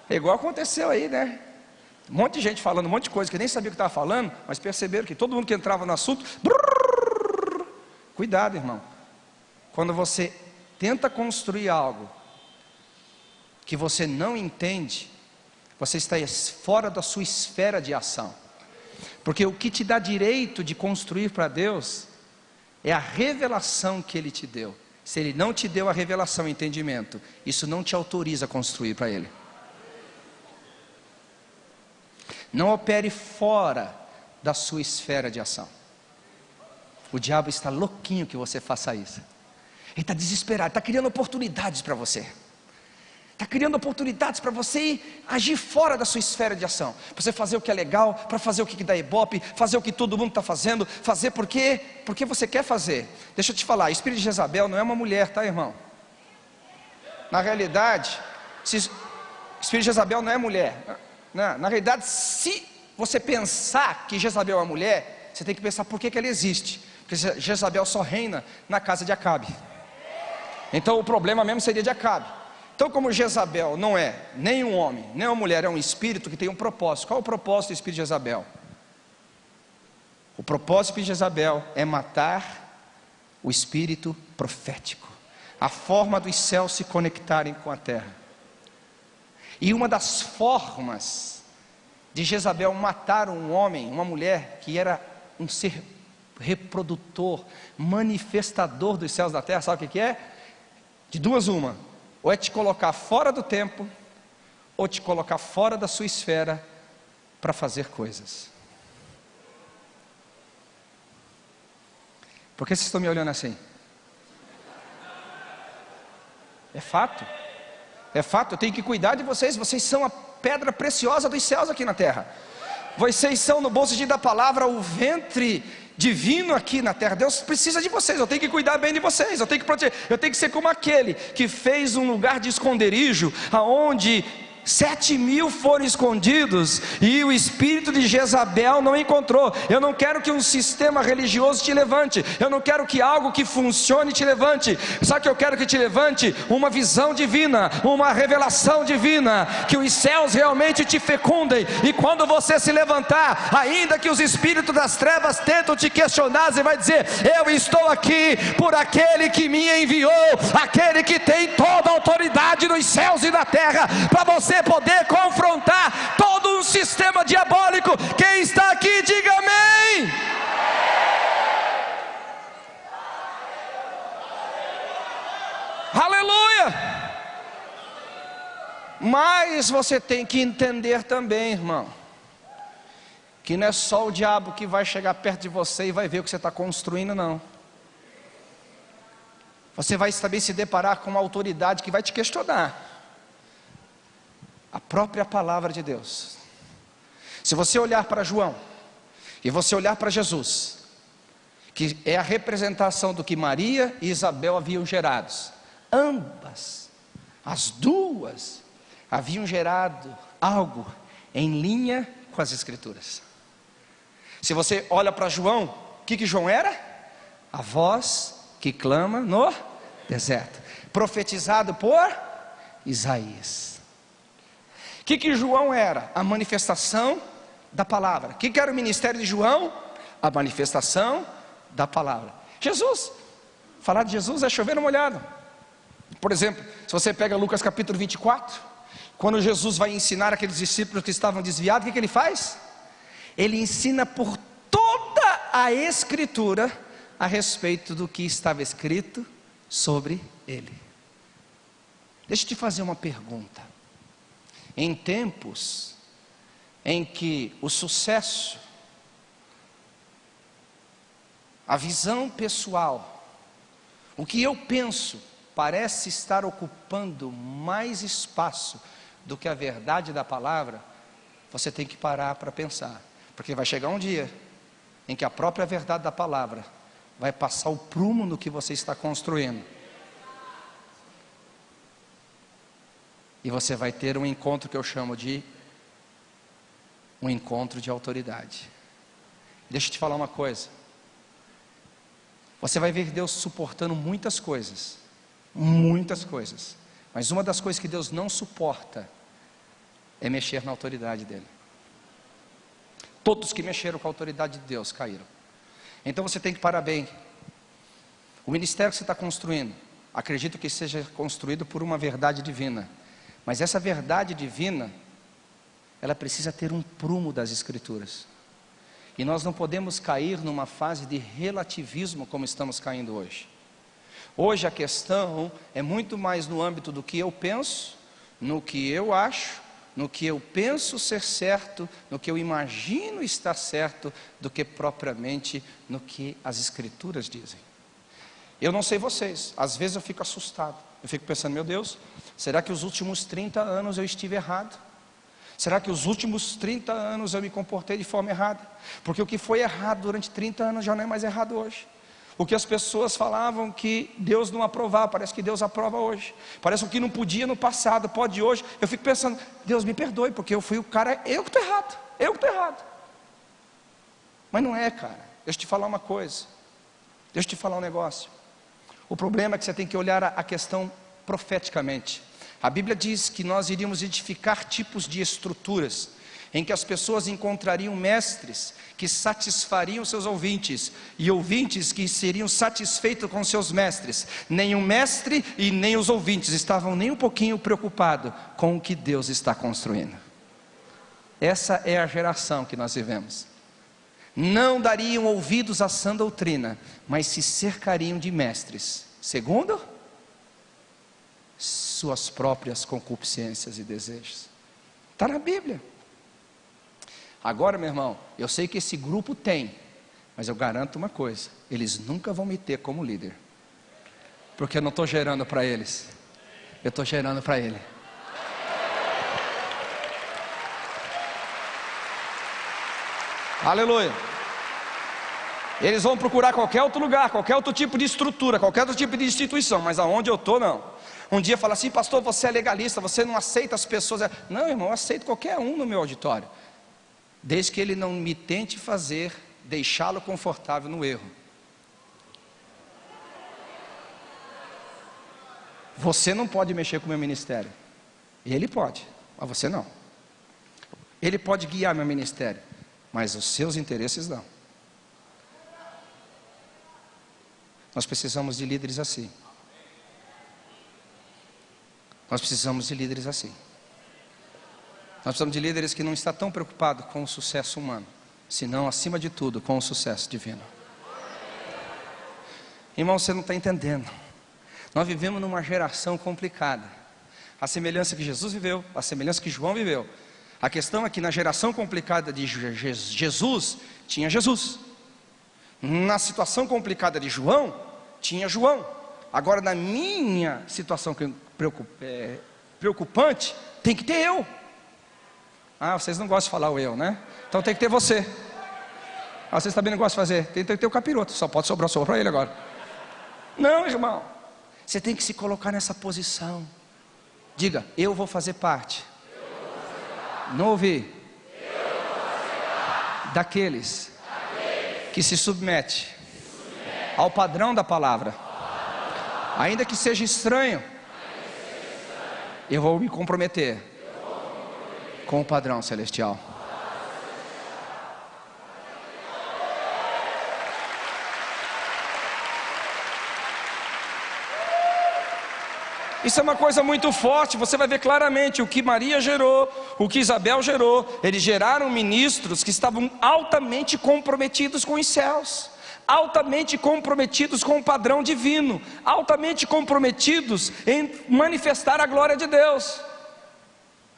É igual aconteceu aí, né? Um monte de gente falando um monte de coisa que nem sabia o que estava falando, mas perceberam que todo mundo que entrava no assunto. Brrr, cuidado, irmão. Quando você tenta construir algo que você não entende, você está fora da sua esfera de ação. Porque o que te dá direito de construir para Deus é a revelação que Ele te deu. Se Ele não te deu a revelação entendimento, isso não te autoriza a construir para Ele. Não opere fora da sua esfera de ação. O diabo está louquinho que você faça isso. Ele está desesperado, está criando oportunidades para você. Está criando oportunidades para você agir fora da sua esfera de ação. Para você fazer o que é legal, para fazer o que dá ibope, fazer o que todo mundo está fazendo, fazer porque, porque você quer fazer. Deixa eu te falar, o espírito de Jezabel não é uma mulher, tá irmão? Na realidade, se, espírito de Jezabel não é mulher. Na, na realidade, se você pensar que Jezabel é mulher, você tem que pensar por que, que ela existe. Porque Jezabel só reina na casa de Acabe. Então o problema mesmo seria de Acabe. Então, como Jezabel não é nem um homem, nem uma mulher, é um espírito que tem um propósito. Qual é o propósito do espírito de Jezabel? O propósito de Jezabel é matar o espírito profético, a forma dos céus se conectarem com a terra. E uma das formas de Jezabel matar um homem, uma mulher que era um ser reprodutor, manifestador dos céus da terra, sabe o que é? De duas, uma: ou é te colocar fora do tempo, ou te colocar fora da sua esfera para fazer coisas. Por que vocês estão me olhando assim? É fato. É fato, eu tenho que cuidar de vocês. Vocês são a pedra preciosa dos céus aqui na terra. Vocês são, no bom sentido da palavra, o ventre divino aqui na terra. Deus precisa de vocês, eu tenho que cuidar bem de vocês, eu tenho que proteger, eu tenho que ser como aquele que fez um lugar de esconderijo, aonde Sete mil foram escondidos e o espírito de Jezabel não encontrou. Eu não quero que um sistema religioso te levante. Eu não quero que algo que funcione te levante. Só que eu quero que te levante uma visão divina, uma revelação divina, que os céus realmente te fecundem. E quando você se levantar, ainda que os espíritos das trevas tentam te questionar, você vai dizer: Eu estou aqui por aquele que me enviou, aquele que tem toda a autoridade nos céus e na terra, para você você poder confrontar todo um sistema diabólico. Quem está aqui, diga amém. Aleluia! Mas você tem que entender também, irmão, que não é só o diabo que vai chegar perto de você e vai ver o que você está construindo, não. Você vai também se deparar com uma autoridade que vai te questionar a própria palavra de Deus. Se você olhar para João e você olhar para Jesus, que é a representação do que Maria e Isabel haviam gerado, ambas As duas haviam gerado algo em linha com as Escrituras. Se você olha para João, o que, que João era? A voz que clama no deserto, profetizado por Isaías. O que, que João era? A manifestação da palavra. O que, que era o ministério de João? A manifestação da palavra. Jesus, falar de Jesus é chover uma olhada. Por exemplo, se você pega Lucas capítulo 24, quando Jesus vai ensinar aqueles discípulos que estavam desviados, o que, que ele faz? Ele ensina por toda a Escritura a respeito do que estava escrito sobre ele. Deixa eu te fazer uma pergunta. Em tempos em que o sucesso, a visão pessoal, o que eu penso, parece estar ocupando mais espaço do que a verdade da palavra, você tem que parar para pensar, porque vai chegar um dia em que a própria verdade da palavra vai passar o prumo no que você está construindo. E você vai ter um encontro que eu chamo de um encontro de autoridade. Deixa eu te falar uma coisa. Você vai ver Deus suportando muitas coisas, muitas coisas. Mas uma das coisas que Deus não suporta é mexer na autoridade dele. Todos que mexeram com a autoridade de Deus caíram. Então você tem que parar bem. O ministério que você está construindo, acredito que seja construído por uma verdade divina. Mas essa verdade divina, ela precisa ter um prumo das Escrituras. E nós não podemos cair numa fase de relativismo como estamos caindo hoje. Hoje a questão é muito mais no âmbito do que eu penso, no que eu acho, no que eu penso ser certo, no que eu imagino estar certo, do que propriamente no que as Escrituras dizem. Eu não sei vocês, às vezes eu fico assustado, eu fico pensando, meu Deus, será que os últimos 30 anos eu estive errado? Será que os últimos 30 anos eu me comportei de forma errada? Porque o que foi errado durante 30 anos já não é mais errado hoje. O que as pessoas falavam que Deus não aprovava, parece que Deus aprova hoje. Parece que não podia no passado, pode hoje. Eu fico pensando, Deus me perdoe, porque eu fui o cara, eu que estou errado, eu que estou errado. Mas não é, cara. Deixa eu te falar uma coisa. Deixa eu te falar um negócio. O problema é que você tem que olhar a questão profeticamente. A Bíblia diz que nós iríamos edificar tipos de estruturas em que as pessoas encontrariam mestres que satisfariam seus ouvintes e ouvintes que seriam satisfeitos com seus mestres. Nem o mestre e nem os ouvintes estavam nem um pouquinho preocupados com o que Deus está construindo. Essa é a geração que nós vivemos. Não dariam ouvidos à sã doutrina, mas se cercariam de mestres. Segundo, suas próprias concupiscências e desejos. Está na Bíblia. Agora, meu irmão, eu sei que esse grupo tem, mas eu garanto uma coisa: eles nunca vão me ter como líder, porque eu não estou gerando para eles, eu estou gerando para Ele. Aleluia. Eles vão procurar qualquer outro lugar, qualquer outro tipo de estrutura, qualquer outro tipo de instituição, mas aonde eu estou, não. Um dia fala assim, pastor, você é legalista, você não aceita as pessoas. Não, irmão, eu aceito qualquer um no meu auditório desde que ele não me tente fazer deixá-lo confortável no erro. Você não pode mexer com o meu ministério. Ele pode, mas você não. Ele pode guiar meu ministério, mas os seus interesses não. Nós precisamos de líderes assim. Nós precisamos de líderes assim. Nós precisamos de líderes que não estão tão preocupados com o sucesso humano, senão, acima de tudo, com o sucesso divino. Irmão, você não está entendendo. Nós vivemos numa geração complicada. A semelhança que Jesus viveu, a semelhança que João viveu. A questão é que na geração complicada de Jesus, tinha Jesus. Na situação complicada de João, tinha João. Agora, na minha situação preocupante, tem que ter eu. Ah, vocês não gostam de falar o eu, né? Então tem que ter você. Ah, vocês também não gostam de fazer? Tem que ter o capiroto, só pode sobrar só para ele agora. Não, irmão. Você tem que se colocar nessa posição. Diga, eu vou fazer parte. Não ouvi. Daqueles que se submete ao padrão da palavra, ainda que seja estranho, eu vou me comprometer com o padrão celestial. Isso é uma coisa muito forte, você vai ver claramente o que Maria gerou, o que Isabel gerou. Eles geraram ministros que estavam altamente comprometidos com os céus, altamente comprometidos com o padrão divino, altamente comprometidos em manifestar a glória de Deus.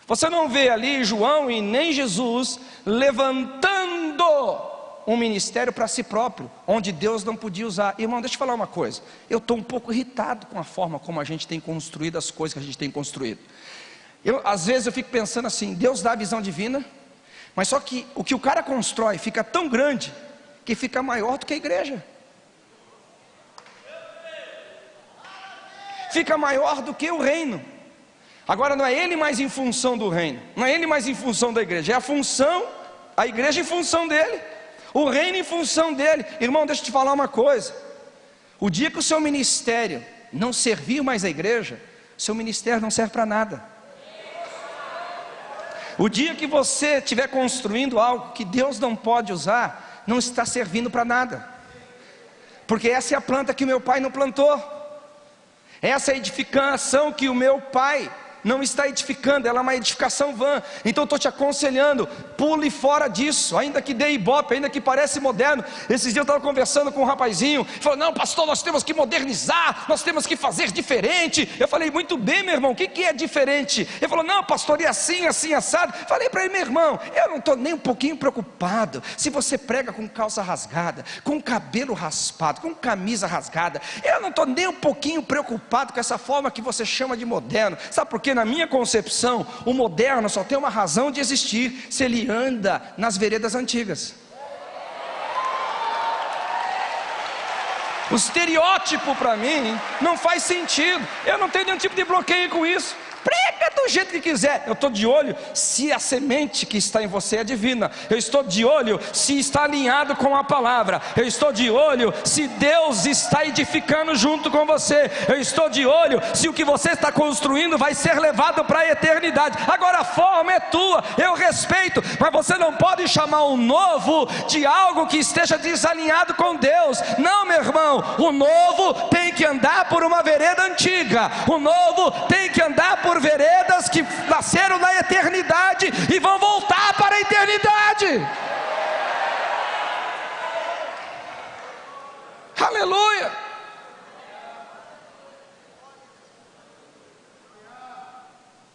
Você não vê ali João e nem Jesus levantando um ministério para si próprio, onde Deus não podia usar. Irmão, deixa eu falar uma coisa. Eu estou um pouco irritado com a forma como a gente tem construído as coisas que a gente tem construído. Eu, às vezes eu fico pensando assim, Deus dá a visão divina, mas só que o que o cara constrói fica tão grande que fica maior do que a igreja. Fica maior do que o reino. Agora não é ele mais em função do reino, não é ele mais em função da igreja, é a função, a igreja em função dele o reino em função dele. Irmão, deixa eu te falar uma coisa: o dia que o seu ministério não servir mais a igreja, seu ministério não serve para nada. O dia que você estiver construindo algo que Deus não pode usar, não está servindo para nada, porque essa é a planta que o meu pai não plantou, essa é a edificação que o meu pai não está edificando, ela é uma edificação vã. Então estou te aconselhando, pule fora disso, ainda que dê ibope, ainda que parece moderno. Esses dias eu estava conversando com um rapazinho, falou: Não, pastor, nós temos que modernizar, nós temos que fazer diferente. Eu falei: Muito bem, meu irmão, o que, que é diferente? Ele falou: Não, pastor, e assim, assim, assado. Falei para ele, meu irmão, eu não estou nem um pouquinho preocupado se você prega com calça rasgada, com cabelo raspado, com camisa rasgada. Eu não estou nem um pouquinho preocupado com essa forma que você chama de moderno. Sabe por quê? Na minha concepção, o moderno só tem uma razão de existir se ele anda nas veredas antigas. O estereótipo para mim não faz sentido. Eu não tenho nenhum tipo de bloqueio com isso. Prega do jeito que quiser. Eu estou de olho se a semente que está em você é divina. Eu estou de olho se está alinhado com a palavra. Eu estou de olho se Deus está edificando junto com você. Eu estou de olho se o que você está construindo vai ser levado para a eternidade. Agora a forma é tua, eu respeito, mas você não pode chamar o novo de algo que esteja desalinhado com Deus. Não, meu irmão, o novo tem que andar por uma vereda antiga. O novo tem que andar por por veredas que nasceram na eternidade e vão voltar para a eternidade. Aleluia!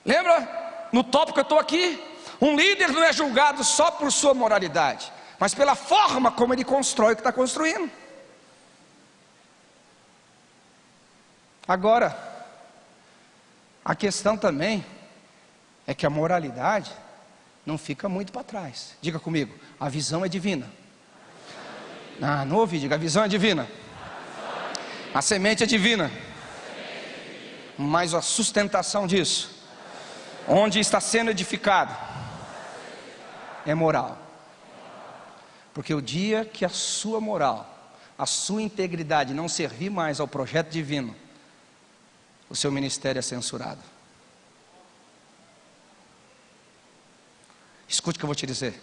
Lembra? No tópico que eu estou aqui, um líder não é julgado só por sua moralidade, mas pela forma como ele constrói o que está construindo. Agora, a questão também é que a moralidade não fica muito para trás. Diga comigo, a visão é divina. Ah, não ouvi, diga, a visão é divina. A semente é divina. Mas a sustentação disso, onde está sendo edificado, é moral. Porque o dia que a sua moral, a sua integridade não servir mais ao projeto divino, o seu ministério é censurado. Escute o que eu vou te dizer.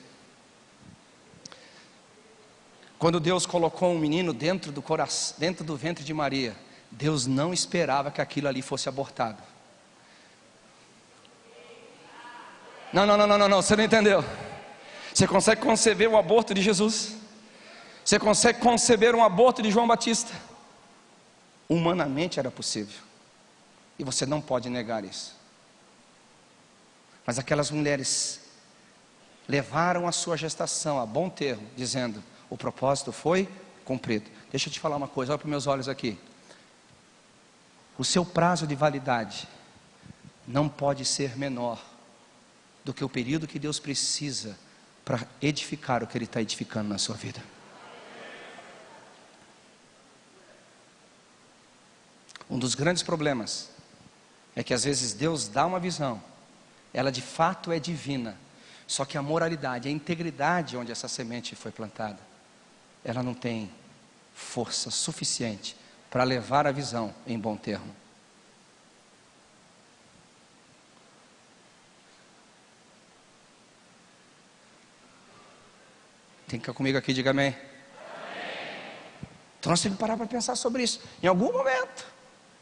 Quando Deus colocou um menino dentro do coração, dentro do ventre de Maria, Deus não esperava que aquilo ali fosse abortado. Não, não, não, não, não, você não entendeu. Você consegue conceber o aborto de Jesus? Você consegue conceber um aborto de João Batista? Humanamente era possível. E você não pode negar isso. Mas aquelas mulheres levaram a sua gestação a bom termo, dizendo: o propósito foi cumprido. Deixa eu te falar uma coisa, olha para meus olhos aqui. O seu prazo de validade não pode ser menor do que o período que Deus precisa para edificar o que Ele está edificando na sua vida. Um dos grandes problemas é que às vezes Deus dá uma visão, ela de fato é divina, só que a moralidade, a integridade onde essa semente foi plantada, ela não tem força suficiente para levar a visão em bom termo. Tem que ficar comigo aqui, diga amém. Então nós temos que parar para pensar sobre isso. Em algum momento,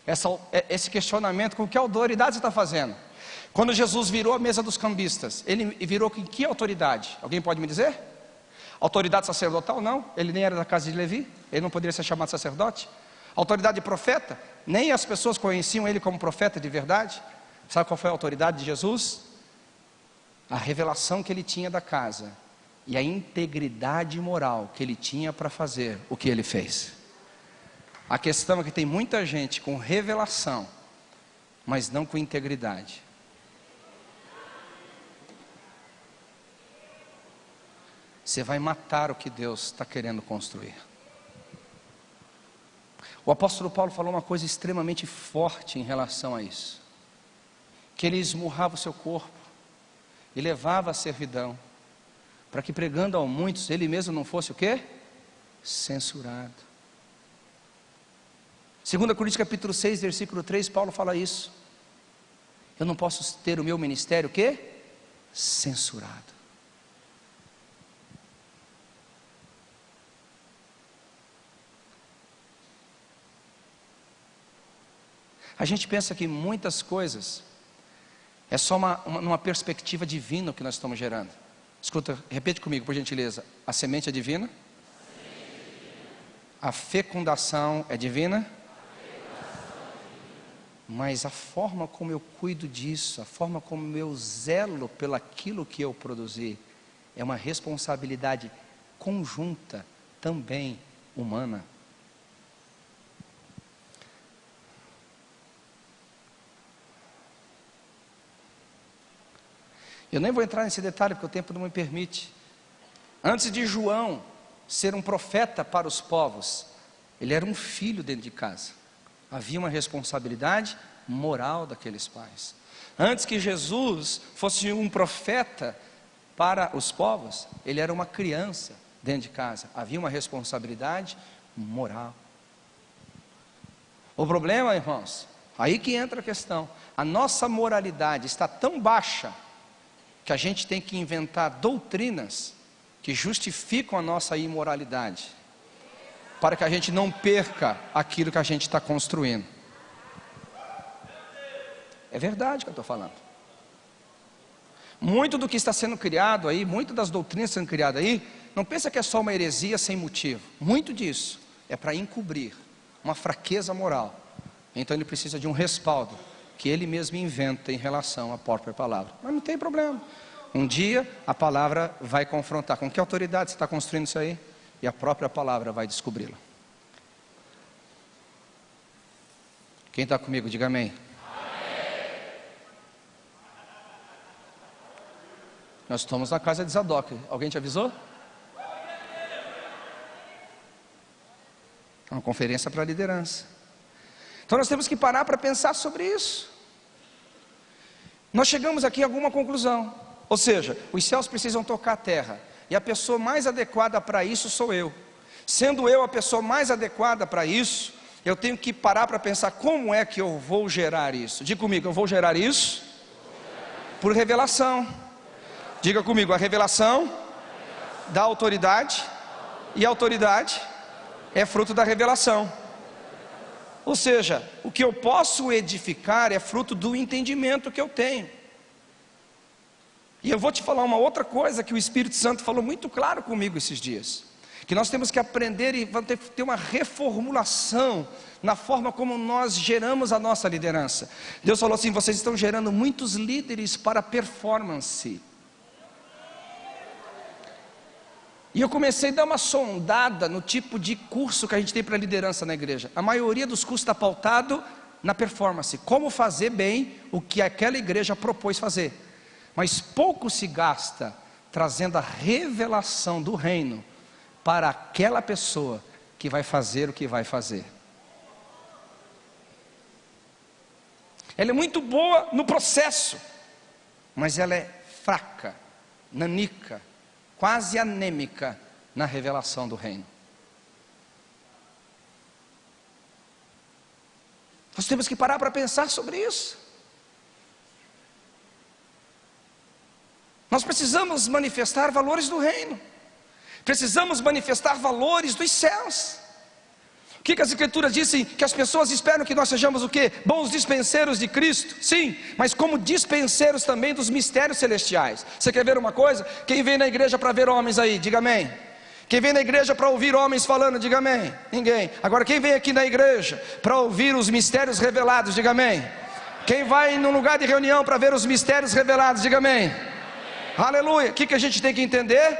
essa, é, esse questionamento, com que autoridade você está fazendo? Quando Jesus virou a mesa dos cambistas, ele virou com que autoridade? Alguém pode me dizer? Autoridade sacerdotal? Não, ele nem era da casa de Levi, ele não poderia ser chamado sacerdote. Autoridade de profeta? Nem as pessoas conheciam ele como profeta de verdade. Sabe qual foi a autoridade de Jesus? A revelação que ele tinha da casa e a integridade moral que ele tinha para fazer o que ele fez. A questão é que tem muita gente com revelação, mas não com integridade. Você vai matar o que Deus está querendo construir. O apóstolo Paulo falou uma coisa extremamente forte em relação a isso: que ele esmurrava o seu corpo e levava a servidão para que pregando a muitos, ele mesmo não fosse o quê? Censurado. 2 Coríntios capítulo 6, versículo 3, Paulo fala isso. Eu não posso ter o meu ministério o quê? Censurado. A gente pensa que muitas coisas é só uma, uma, uma perspectiva divina que nós estamos gerando. Escuta, repete comigo, por gentileza. A semente é divina? A fecundação é divina? Mas a forma como eu cuido disso, a forma como eu zelo pelaquilo que eu produzi, é uma responsabilidade conjunta, também humana. Eu nem vou entrar nesse detalhe porque o tempo não me permite. Antes de João ser um profeta para os povos, ele era um filho dentro de casa. Havia uma responsabilidade moral daqueles pais. Antes que Jesus fosse um profeta para os povos, ele era uma criança dentro de casa. Havia uma responsabilidade moral. O problema, irmãos, aí que entra a questão. A nossa moralidade está tão baixa que a gente tem que inventar doutrinas que justificam a nossa imoralidade, para que a gente não perca aquilo que a gente está construindo. É verdade que eu estou falando. Muito do que está sendo criado aí, muito das doutrinas sendo criadas aí, não pensa que é só uma heresia sem motivo. Muito disso é para encobrir uma fraqueza moral. Então ele precisa de um respaldo que ele mesmo inventa em relação à própria palavra. Mas não tem problema. Um dia a palavra vai confrontar. Com que autoridade você está construindo isso aí? E a própria palavra vai descobri-la. Quem está comigo, diga amém. amém. Nós estamos na casa de Zadok. Alguém te avisou? É uma conferência para a liderança. Então nós temos que parar para pensar sobre isso. Nós chegamos aqui a alguma conclusão. Ou seja, os céus precisam tocar a terra. E a pessoa mais adequada para isso sou eu. Sendo eu a pessoa mais adequada para isso, eu tenho que parar para pensar como é que eu vou gerar isso. Diga comigo, eu vou gerar isso por revelação. Diga comigo, a revelação da autoridade e a autoridade é fruto da revelação. Ou seja, o que eu posso edificar é fruto do entendimento que eu tenho. E eu vou te falar uma outra coisa que o Espírito Santo falou muito claro comigo esses dias. Que nós temos que aprender e ter, ter uma reformulação na forma como nós geramos a nossa liderança. Deus falou assim: vocês estão gerando muitos líderes para performance. E eu comecei a dar uma sondada no tipo de curso que a gente tem para liderança na igreja. A maioria dos cursos está pautado na performance, como fazer bem o que aquela igreja propôs fazer. Mas pouco se gasta trazendo a revelação do reino para aquela pessoa que vai fazer o que vai fazer. Ela é muito boa no processo, mas ela é fraca, nanica, quase anêmica na revelação do reino. Nós temos que parar para pensar sobre isso. Nós precisamos manifestar valores do reino, precisamos manifestar valores dos céus. O que, que as escrituras dizem? Que as pessoas esperam que nós sejamos o quê? Bons dispenseiros de Cristo, sim, mas como dispenseiros também dos mistérios celestiais. Você quer ver uma coisa? Quem vem na igreja para ver homens aí, diga amém. Quem vem na igreja para ouvir homens falando, diga amém. Ninguém. Agora, quem vem aqui na igreja para ouvir os mistérios revelados, diga amém. Quem vai num lugar de reunião para ver os mistérios revelados, diga amém. Aleluia. O que, que a gente tem que entender?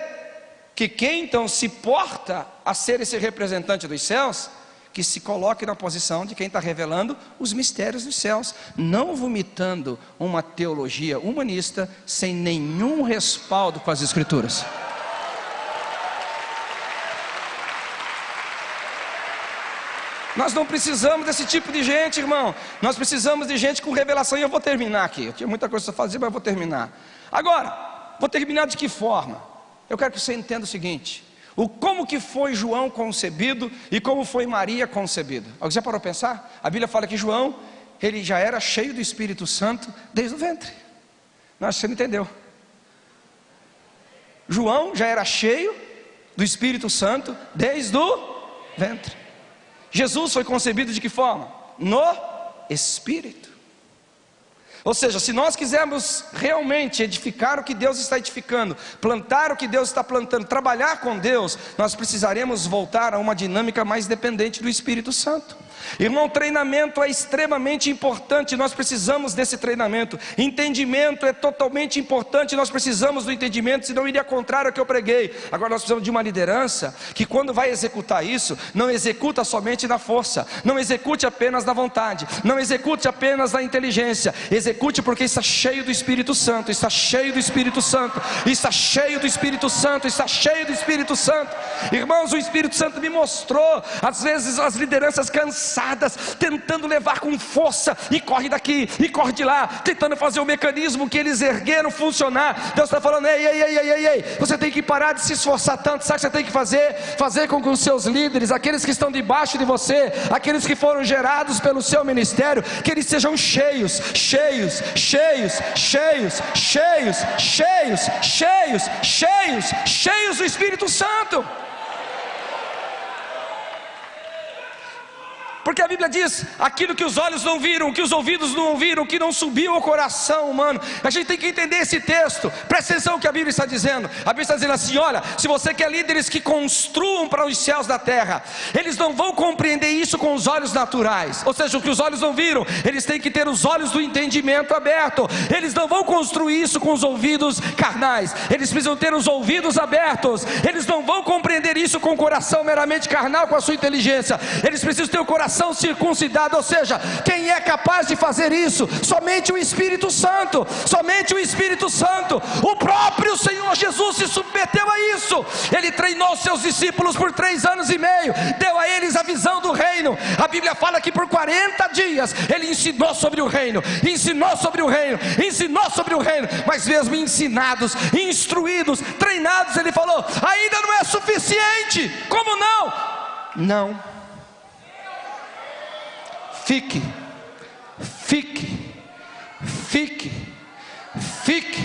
Que quem então se porta a ser esse representante dos céus que se coloque na posição de quem está revelando os mistérios dos céus, não vomitando uma teologia humanista sem nenhum respaldo com as Escrituras. Nós não precisamos desse tipo de gente, irmão. Nós precisamos de gente com revelação. E eu vou terminar aqui. Eu tinha muita coisa para fazer, mas eu vou terminar. Agora, vou terminar de que forma? Eu quero que você entenda o seguinte: o como que foi João concebido e como foi Maria concebida. Alguém já parou a pensar? A Bíblia fala que João, ele já era cheio do Espírito Santo desde o ventre. Não, você não entendeu. João já era cheio do Espírito Santo desde o ventre. Jesus foi concebido de que forma? No Espírito. Ou seja, se nós quisermos realmente edificar o que Deus está edificando, plantar o que Deus está plantando, trabalhar com Deus, nós precisaremos voltar a uma dinâmica mais dependente do Espírito Santo. Irmão, treinamento é extremamente importante, nós precisamos desse treinamento. Entendimento é totalmente importante, nós precisamos do entendimento, senão iria contrário ao que eu preguei. Agora nós precisamos de uma liderança que, quando vai executar isso, não executa somente na força, não execute apenas na vontade, não execute apenas na inteligência, execute porque está cheio do Espírito Santo, está cheio do Espírito Santo, está cheio do Espírito Santo, está cheio do Espírito Santo. Irmãos, o Espírito Santo me mostrou, às vezes, as lideranças cansadas cansadas, tentando levar com força, e corre daqui, e corre de lá, tentando fazer o mecanismo que eles ergueram funcionar. Deus está falando: ei, ei, ei, ei, ei, você tem que parar de se esforçar tanto. Sabe o que você tem que fazer? Fazer com que os seus líderes, aqueles que estão debaixo de você, aqueles que foram gerados pelo seu ministério, que eles sejam cheios, cheios, cheios, cheios, cheios, cheios, cheios, cheios, cheios do Espírito Santo. Porque a Bíblia diz: aquilo que os olhos não viram, que os ouvidos não ouviram, que não subiu ao coração humano. A gente tem que entender esse texto. Presta atenção o que a Bíblia está dizendo. A Bíblia está dizendo assim: olha, se você quer líderes que construam para os céus da terra, eles não vão compreender isso com os olhos naturais. Ou seja, o que os olhos não viram, eles têm que ter os olhos do entendimento aberto. Eles não vão construir isso com os ouvidos carnais. Eles precisam ter os ouvidos abertos. Eles não vão compreender isso com o coração meramente carnal, com a sua inteligência. Eles precisam ter o coração coração circuncidado, ou seja, quem é capaz de fazer isso? Somente o Espírito Santo, somente o Espírito Santo, o próprio Senhor Jesus se submeteu a isso, ele treinou seus discípulos por três anos e meio, deu a eles a visão do reino. A Bíblia fala que por 40 dias ele ensinou sobre o reino, ensinou sobre o reino, ensinou sobre o reino, mas mesmo ensinados, instruídos, treinados, ele falou: ainda não é suficiente, como não? Não Fique, fique, fique, fique,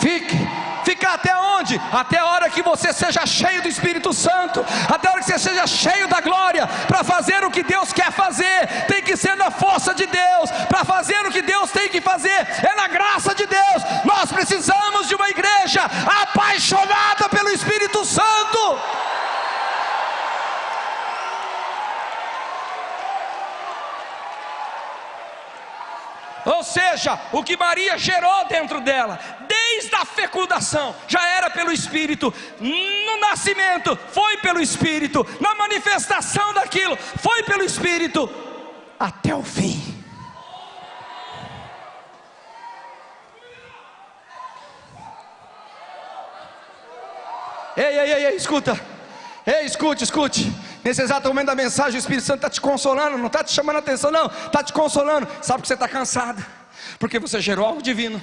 fique. Ficar até onde? Até a hora que você seja cheio do Espírito Santo, até a hora que você seja cheio da glória, para fazer o que Deus quer fazer, tem que ser na força de Deus, para fazer o que Deus tem que fazer, é na graça de Deus. Nós precisamos de uma igreja apaixonada pelo Espírito Santo. Ou seja, o que Maria gerou dentro dela, desde a fecundação, já era pelo Espírito, no nascimento, foi pelo Espírito, na manifestação daquilo, foi pelo Espírito, até o fim. Ei, ei, ei, ei, escuta. Ei, escute, escute. Nesse exato momento da mensagem, o Espírito Santo está te consolando, não está te chamando a atenção, não, está te consolando. Sabe que você está cansado, porque você gerou algo divino.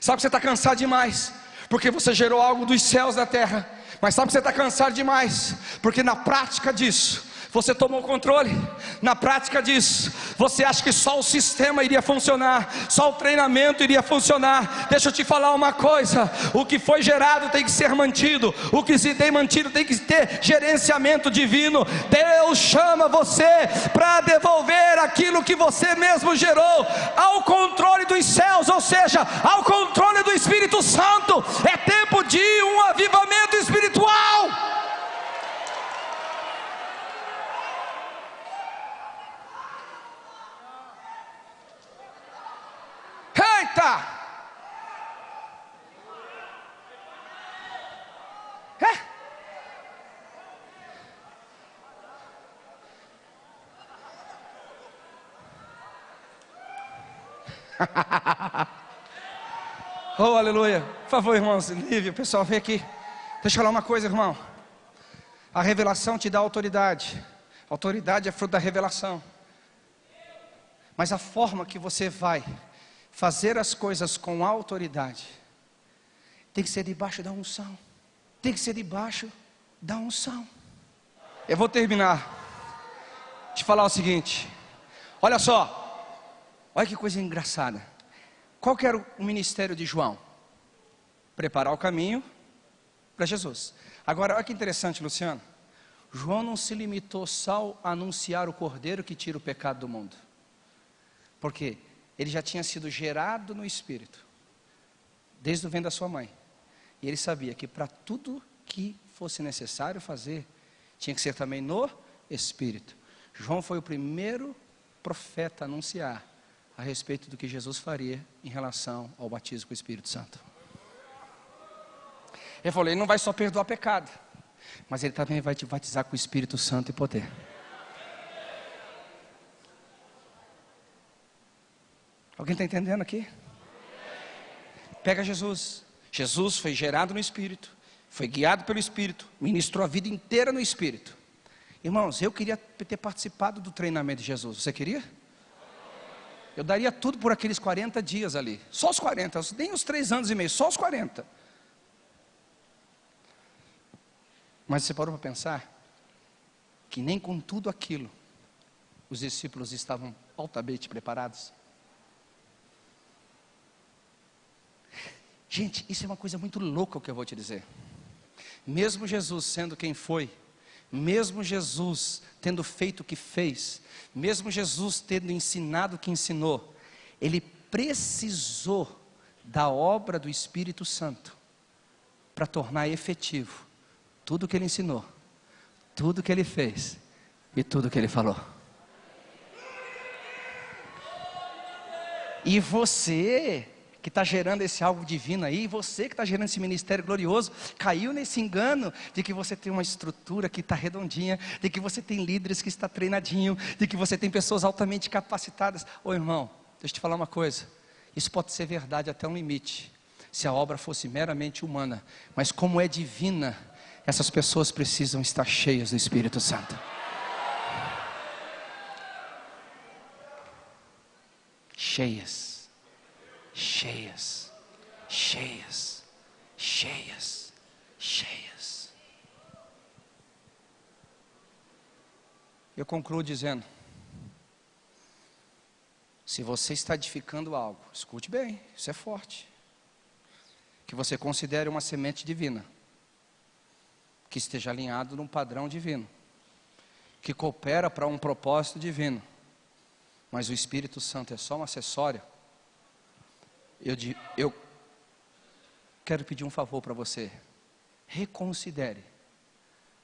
Sabe que você está cansado demais, porque você gerou algo dos céus da terra. Mas sabe que você está cansado demais, porque na prática disso, você tomou controle. Na prática disso, você acha que só o sistema iria funcionar, só o treinamento iria funcionar. Deixa eu te falar uma coisa: o que foi gerado tem que ser mantido, o que se tem mantido tem que ter gerenciamento divino. Deus chama você para devolver aquilo que você mesmo gerou ao controle dos céus, ou seja, ao controle do Espírito Santo. É tempo de um avivamento espiritual. Eita! É? <laughs> oh, aleluia. Por favor, irmãos, Lívia, pessoal, vem aqui. Deixa eu falar uma coisa, irmão. A revelação te dá autoridade. autoridade é fruto da revelação. Mas a forma que você vai fazer as coisas com autoridade, tem que ser debaixo da unção. Tem que ser debaixo da unção. Eu vou terminar. Te falar o seguinte. Olha só. Olha que coisa engraçada. Qual que era o ministério de João? Preparar o caminho para Jesus. Agora, olha que interessante, Luciano. João não se limitou só a anunciar o cordeiro que tira o pecado do mundo. Por quê? Ele já tinha sido gerado no espírito, desde o ventre da sua mãe. E ele sabia que para tudo que fosse necessário fazer, tinha que ser também no espírito. João foi o primeiro profeta a anunciar a respeito do que Jesus faria em relação ao batismo com o Espírito Santo. Ele falou: ele não vai só perdoar pecado, mas ele também vai te batizar com o Espírito Santo e poder. Alguém está entendendo aqui? Pega Jesus. Jesus foi gerado no Espírito, foi guiado pelo Espírito, ministrou a vida inteira no Espírito. Irmãos, eu queria ter participado do treinamento de Jesus. Você queria? Eu daria tudo por aqueles 40 dias ali. Só os 40, nem os 3 anos e meio, só os 40. Mas você parou para pensar que nem com tudo aquilo os discípulos estavam altamente preparados? Gente, isso é uma coisa muito louca o que eu vou te dizer. Mesmo Jesus sendo quem foi, mesmo Jesus tendo feito o que fez, mesmo Jesus tendo ensinado o que ensinou, ele precisou da obra do Espírito Santo para tornar efetivo tudo o que ele ensinou, tudo o que ele fez e tudo o que ele falou. E você que está gerando esse algo divino aí, você que está gerando esse ministério glorioso, caiu nesse engano de que você tem uma estrutura que está redondinha, de que você tem líderes que está treinadinho, de que você tem pessoas altamente capacitadas. Ô irmão, deixa eu te falar uma coisa. Isso pode ser verdade até um limite, se a obra fosse meramente humana, mas como é divina, essas pessoas precisam estar cheias do Espírito Santo. Cheias cheias, cheias, cheias, cheias. Eu concluo dizendo: se você está edificando algo, escute bem, isso é forte. Que você considere uma semente divina, que esteja alinhado num padrão divino, que coopera para um propósito divino, mas o Espírito Santo é só um acessório eu, eu quero pedir um favor para você. Reconsidere,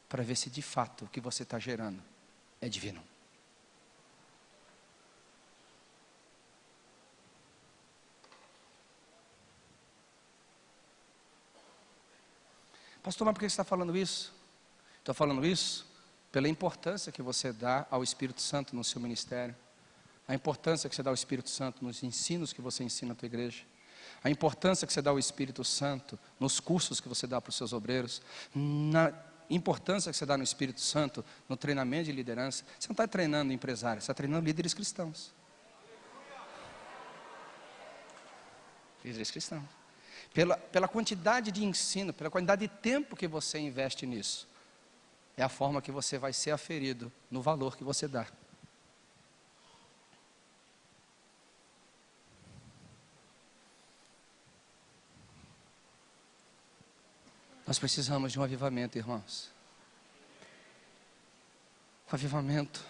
para ver se de fato o que você está gerando é divino. Pastor, mas por que você está falando isso? Estou falando isso pela importância que você dá ao Espírito Santo no seu ministério a importância que você dá ao Espírito Santo nos ensinos que você ensina na tua igreja, a importância que você dá ao Espírito Santo nos cursos que você dá para os seus obreiros, na importância que você dá no Espírito Santo, no treinamento de liderança, você não está treinando empresários, você está treinando líderes cristãos. Líderes cristãos. Pela, pela quantidade de ensino, pela quantidade de tempo que você investe nisso, é a forma que você vai ser aferido no valor que você dá. Nós precisamos de um avivamento, irmãos. Um avivamento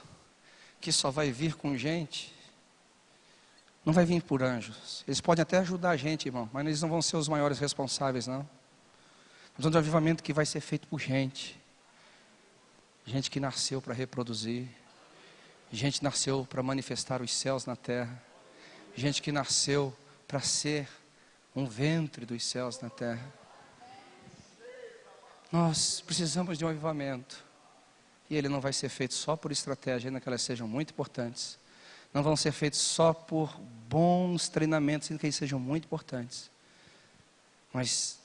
que só vai vir com gente, não vai vir por anjos. Eles podem até ajudar a gente, irmão, mas eles não vão ser os maiores responsáveis, não. Nós de um avivamento que vai ser feito por gente. Gente que nasceu para reproduzir. Gente que nasceu para manifestar os céus na terra. Gente que nasceu para ser um ventre dos céus na terra. Nós precisamos de um avivamento. E ele não vai ser feito só por estratégia, ainda que elas sejam muito importantes. Não vão ser feitos só por bons treinamentos, ainda que eles sejam muito importantes. Mas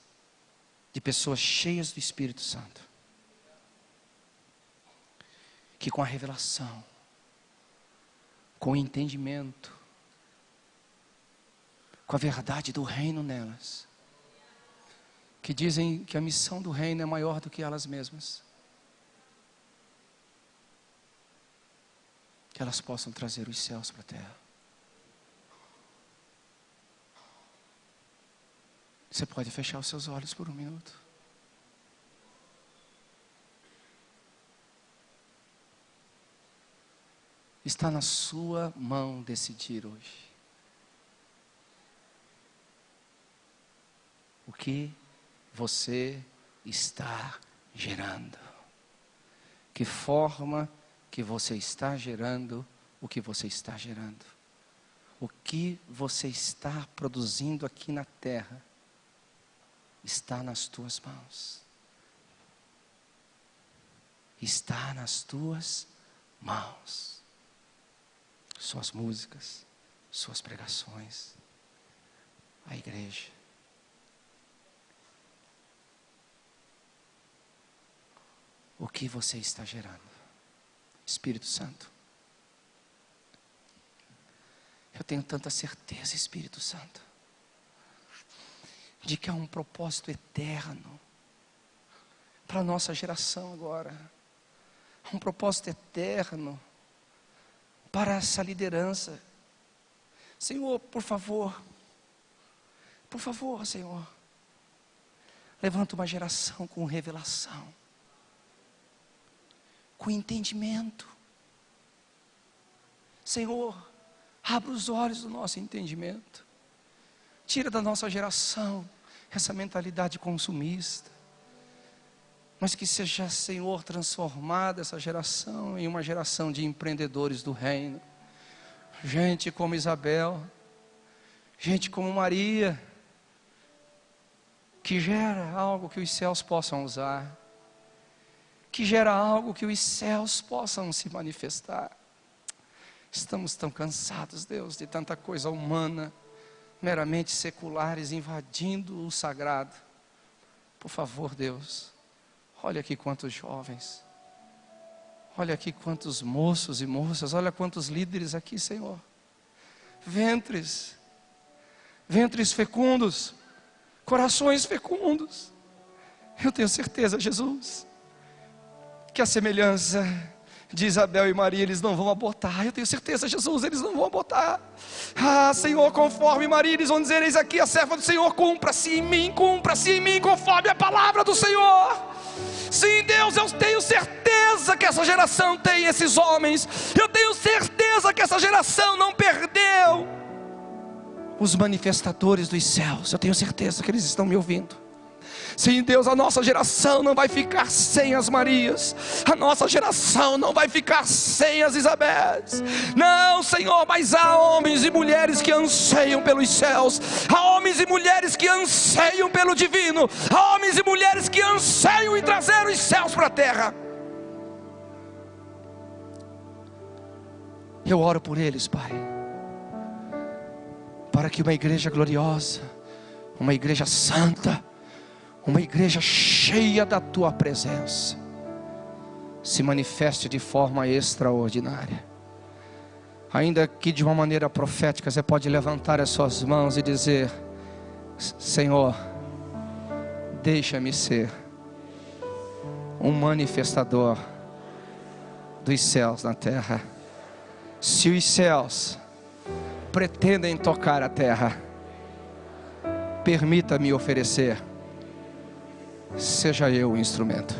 de pessoas cheias do Espírito Santo. Que com a revelação, com o entendimento, com a verdade do reino nelas, que dizem que a missão do reino é maior do que elas mesmas. Que elas possam trazer os céus para a terra. Você pode fechar os seus olhos por um minuto. Está na sua mão decidir hoje. O que você está gerando. Que forma que você está gerando o que você está gerando. O que você está produzindo aqui na terra está nas tuas mãos. Está nas tuas mãos. Suas músicas, suas pregações, a igreja. O que você está gerando. Espírito Santo. Eu tenho tanta certeza, Espírito Santo, de que há um propósito eterno para a nossa geração agora. Um propósito eterno para essa liderança. Senhor, por favor, por favor, Senhor, levanta uma geração com revelação com entendimento. Senhor, abra os olhos do nosso entendimento. Tira da nossa geração essa mentalidade consumista. Mas que seja, Senhor, transformada essa geração em uma geração de empreendedores do reino. Gente como Isabel, gente como Maria, que gera algo que os céus possam usar que gera algo que os céus possam se manifestar. Estamos tão cansados, Deus, de tanta coisa humana, meramente seculares, invadindo o sagrado. Por favor, Deus, olha aqui quantos jovens, olha aqui quantos moços e moças, olha quantos líderes aqui, Senhor. Ventres, ventres fecundos, corações fecundos. Eu tenho certeza, Jesus que a semelhança de Isabel e Maria, eles não vão abortar. Eu tenho certeza, Jesus, eles não vão abortar. Ah, Senhor, conforme Maria, eles vão dizer: Eis aqui a serva do Senhor, cumpra-se em mim, cumpra-se em mim, conforme a palavra do Senhor. Sim, Deus, eu tenho certeza que essa geração tem esses homens. Eu tenho certeza que essa geração não perdeu os manifestadores dos céus. Eu tenho certeza que eles estão me ouvindo. Sim, Deus, a nossa geração não vai ficar sem as Marias, a nossa geração não vai ficar sem as Isabéis. Não, Senhor, mas há homens e mulheres que anseiam pelos céus, há homens e mulheres que anseiam pelo divino, há homens e mulheres que anseiam em trazer os céus para a terra. Eu oro por eles, Pai, para que uma igreja gloriosa, uma igreja santa, uma igreja cheia da tua presença, se manifeste de forma extraordinária. Ainda que de uma maneira profética, você pode levantar as suas mãos e dizer: Senhor, deixa-me ser um manifestador dos céus na terra. Se os céus pretendem tocar a terra, permita-me oferecer, seja eu o instrumento.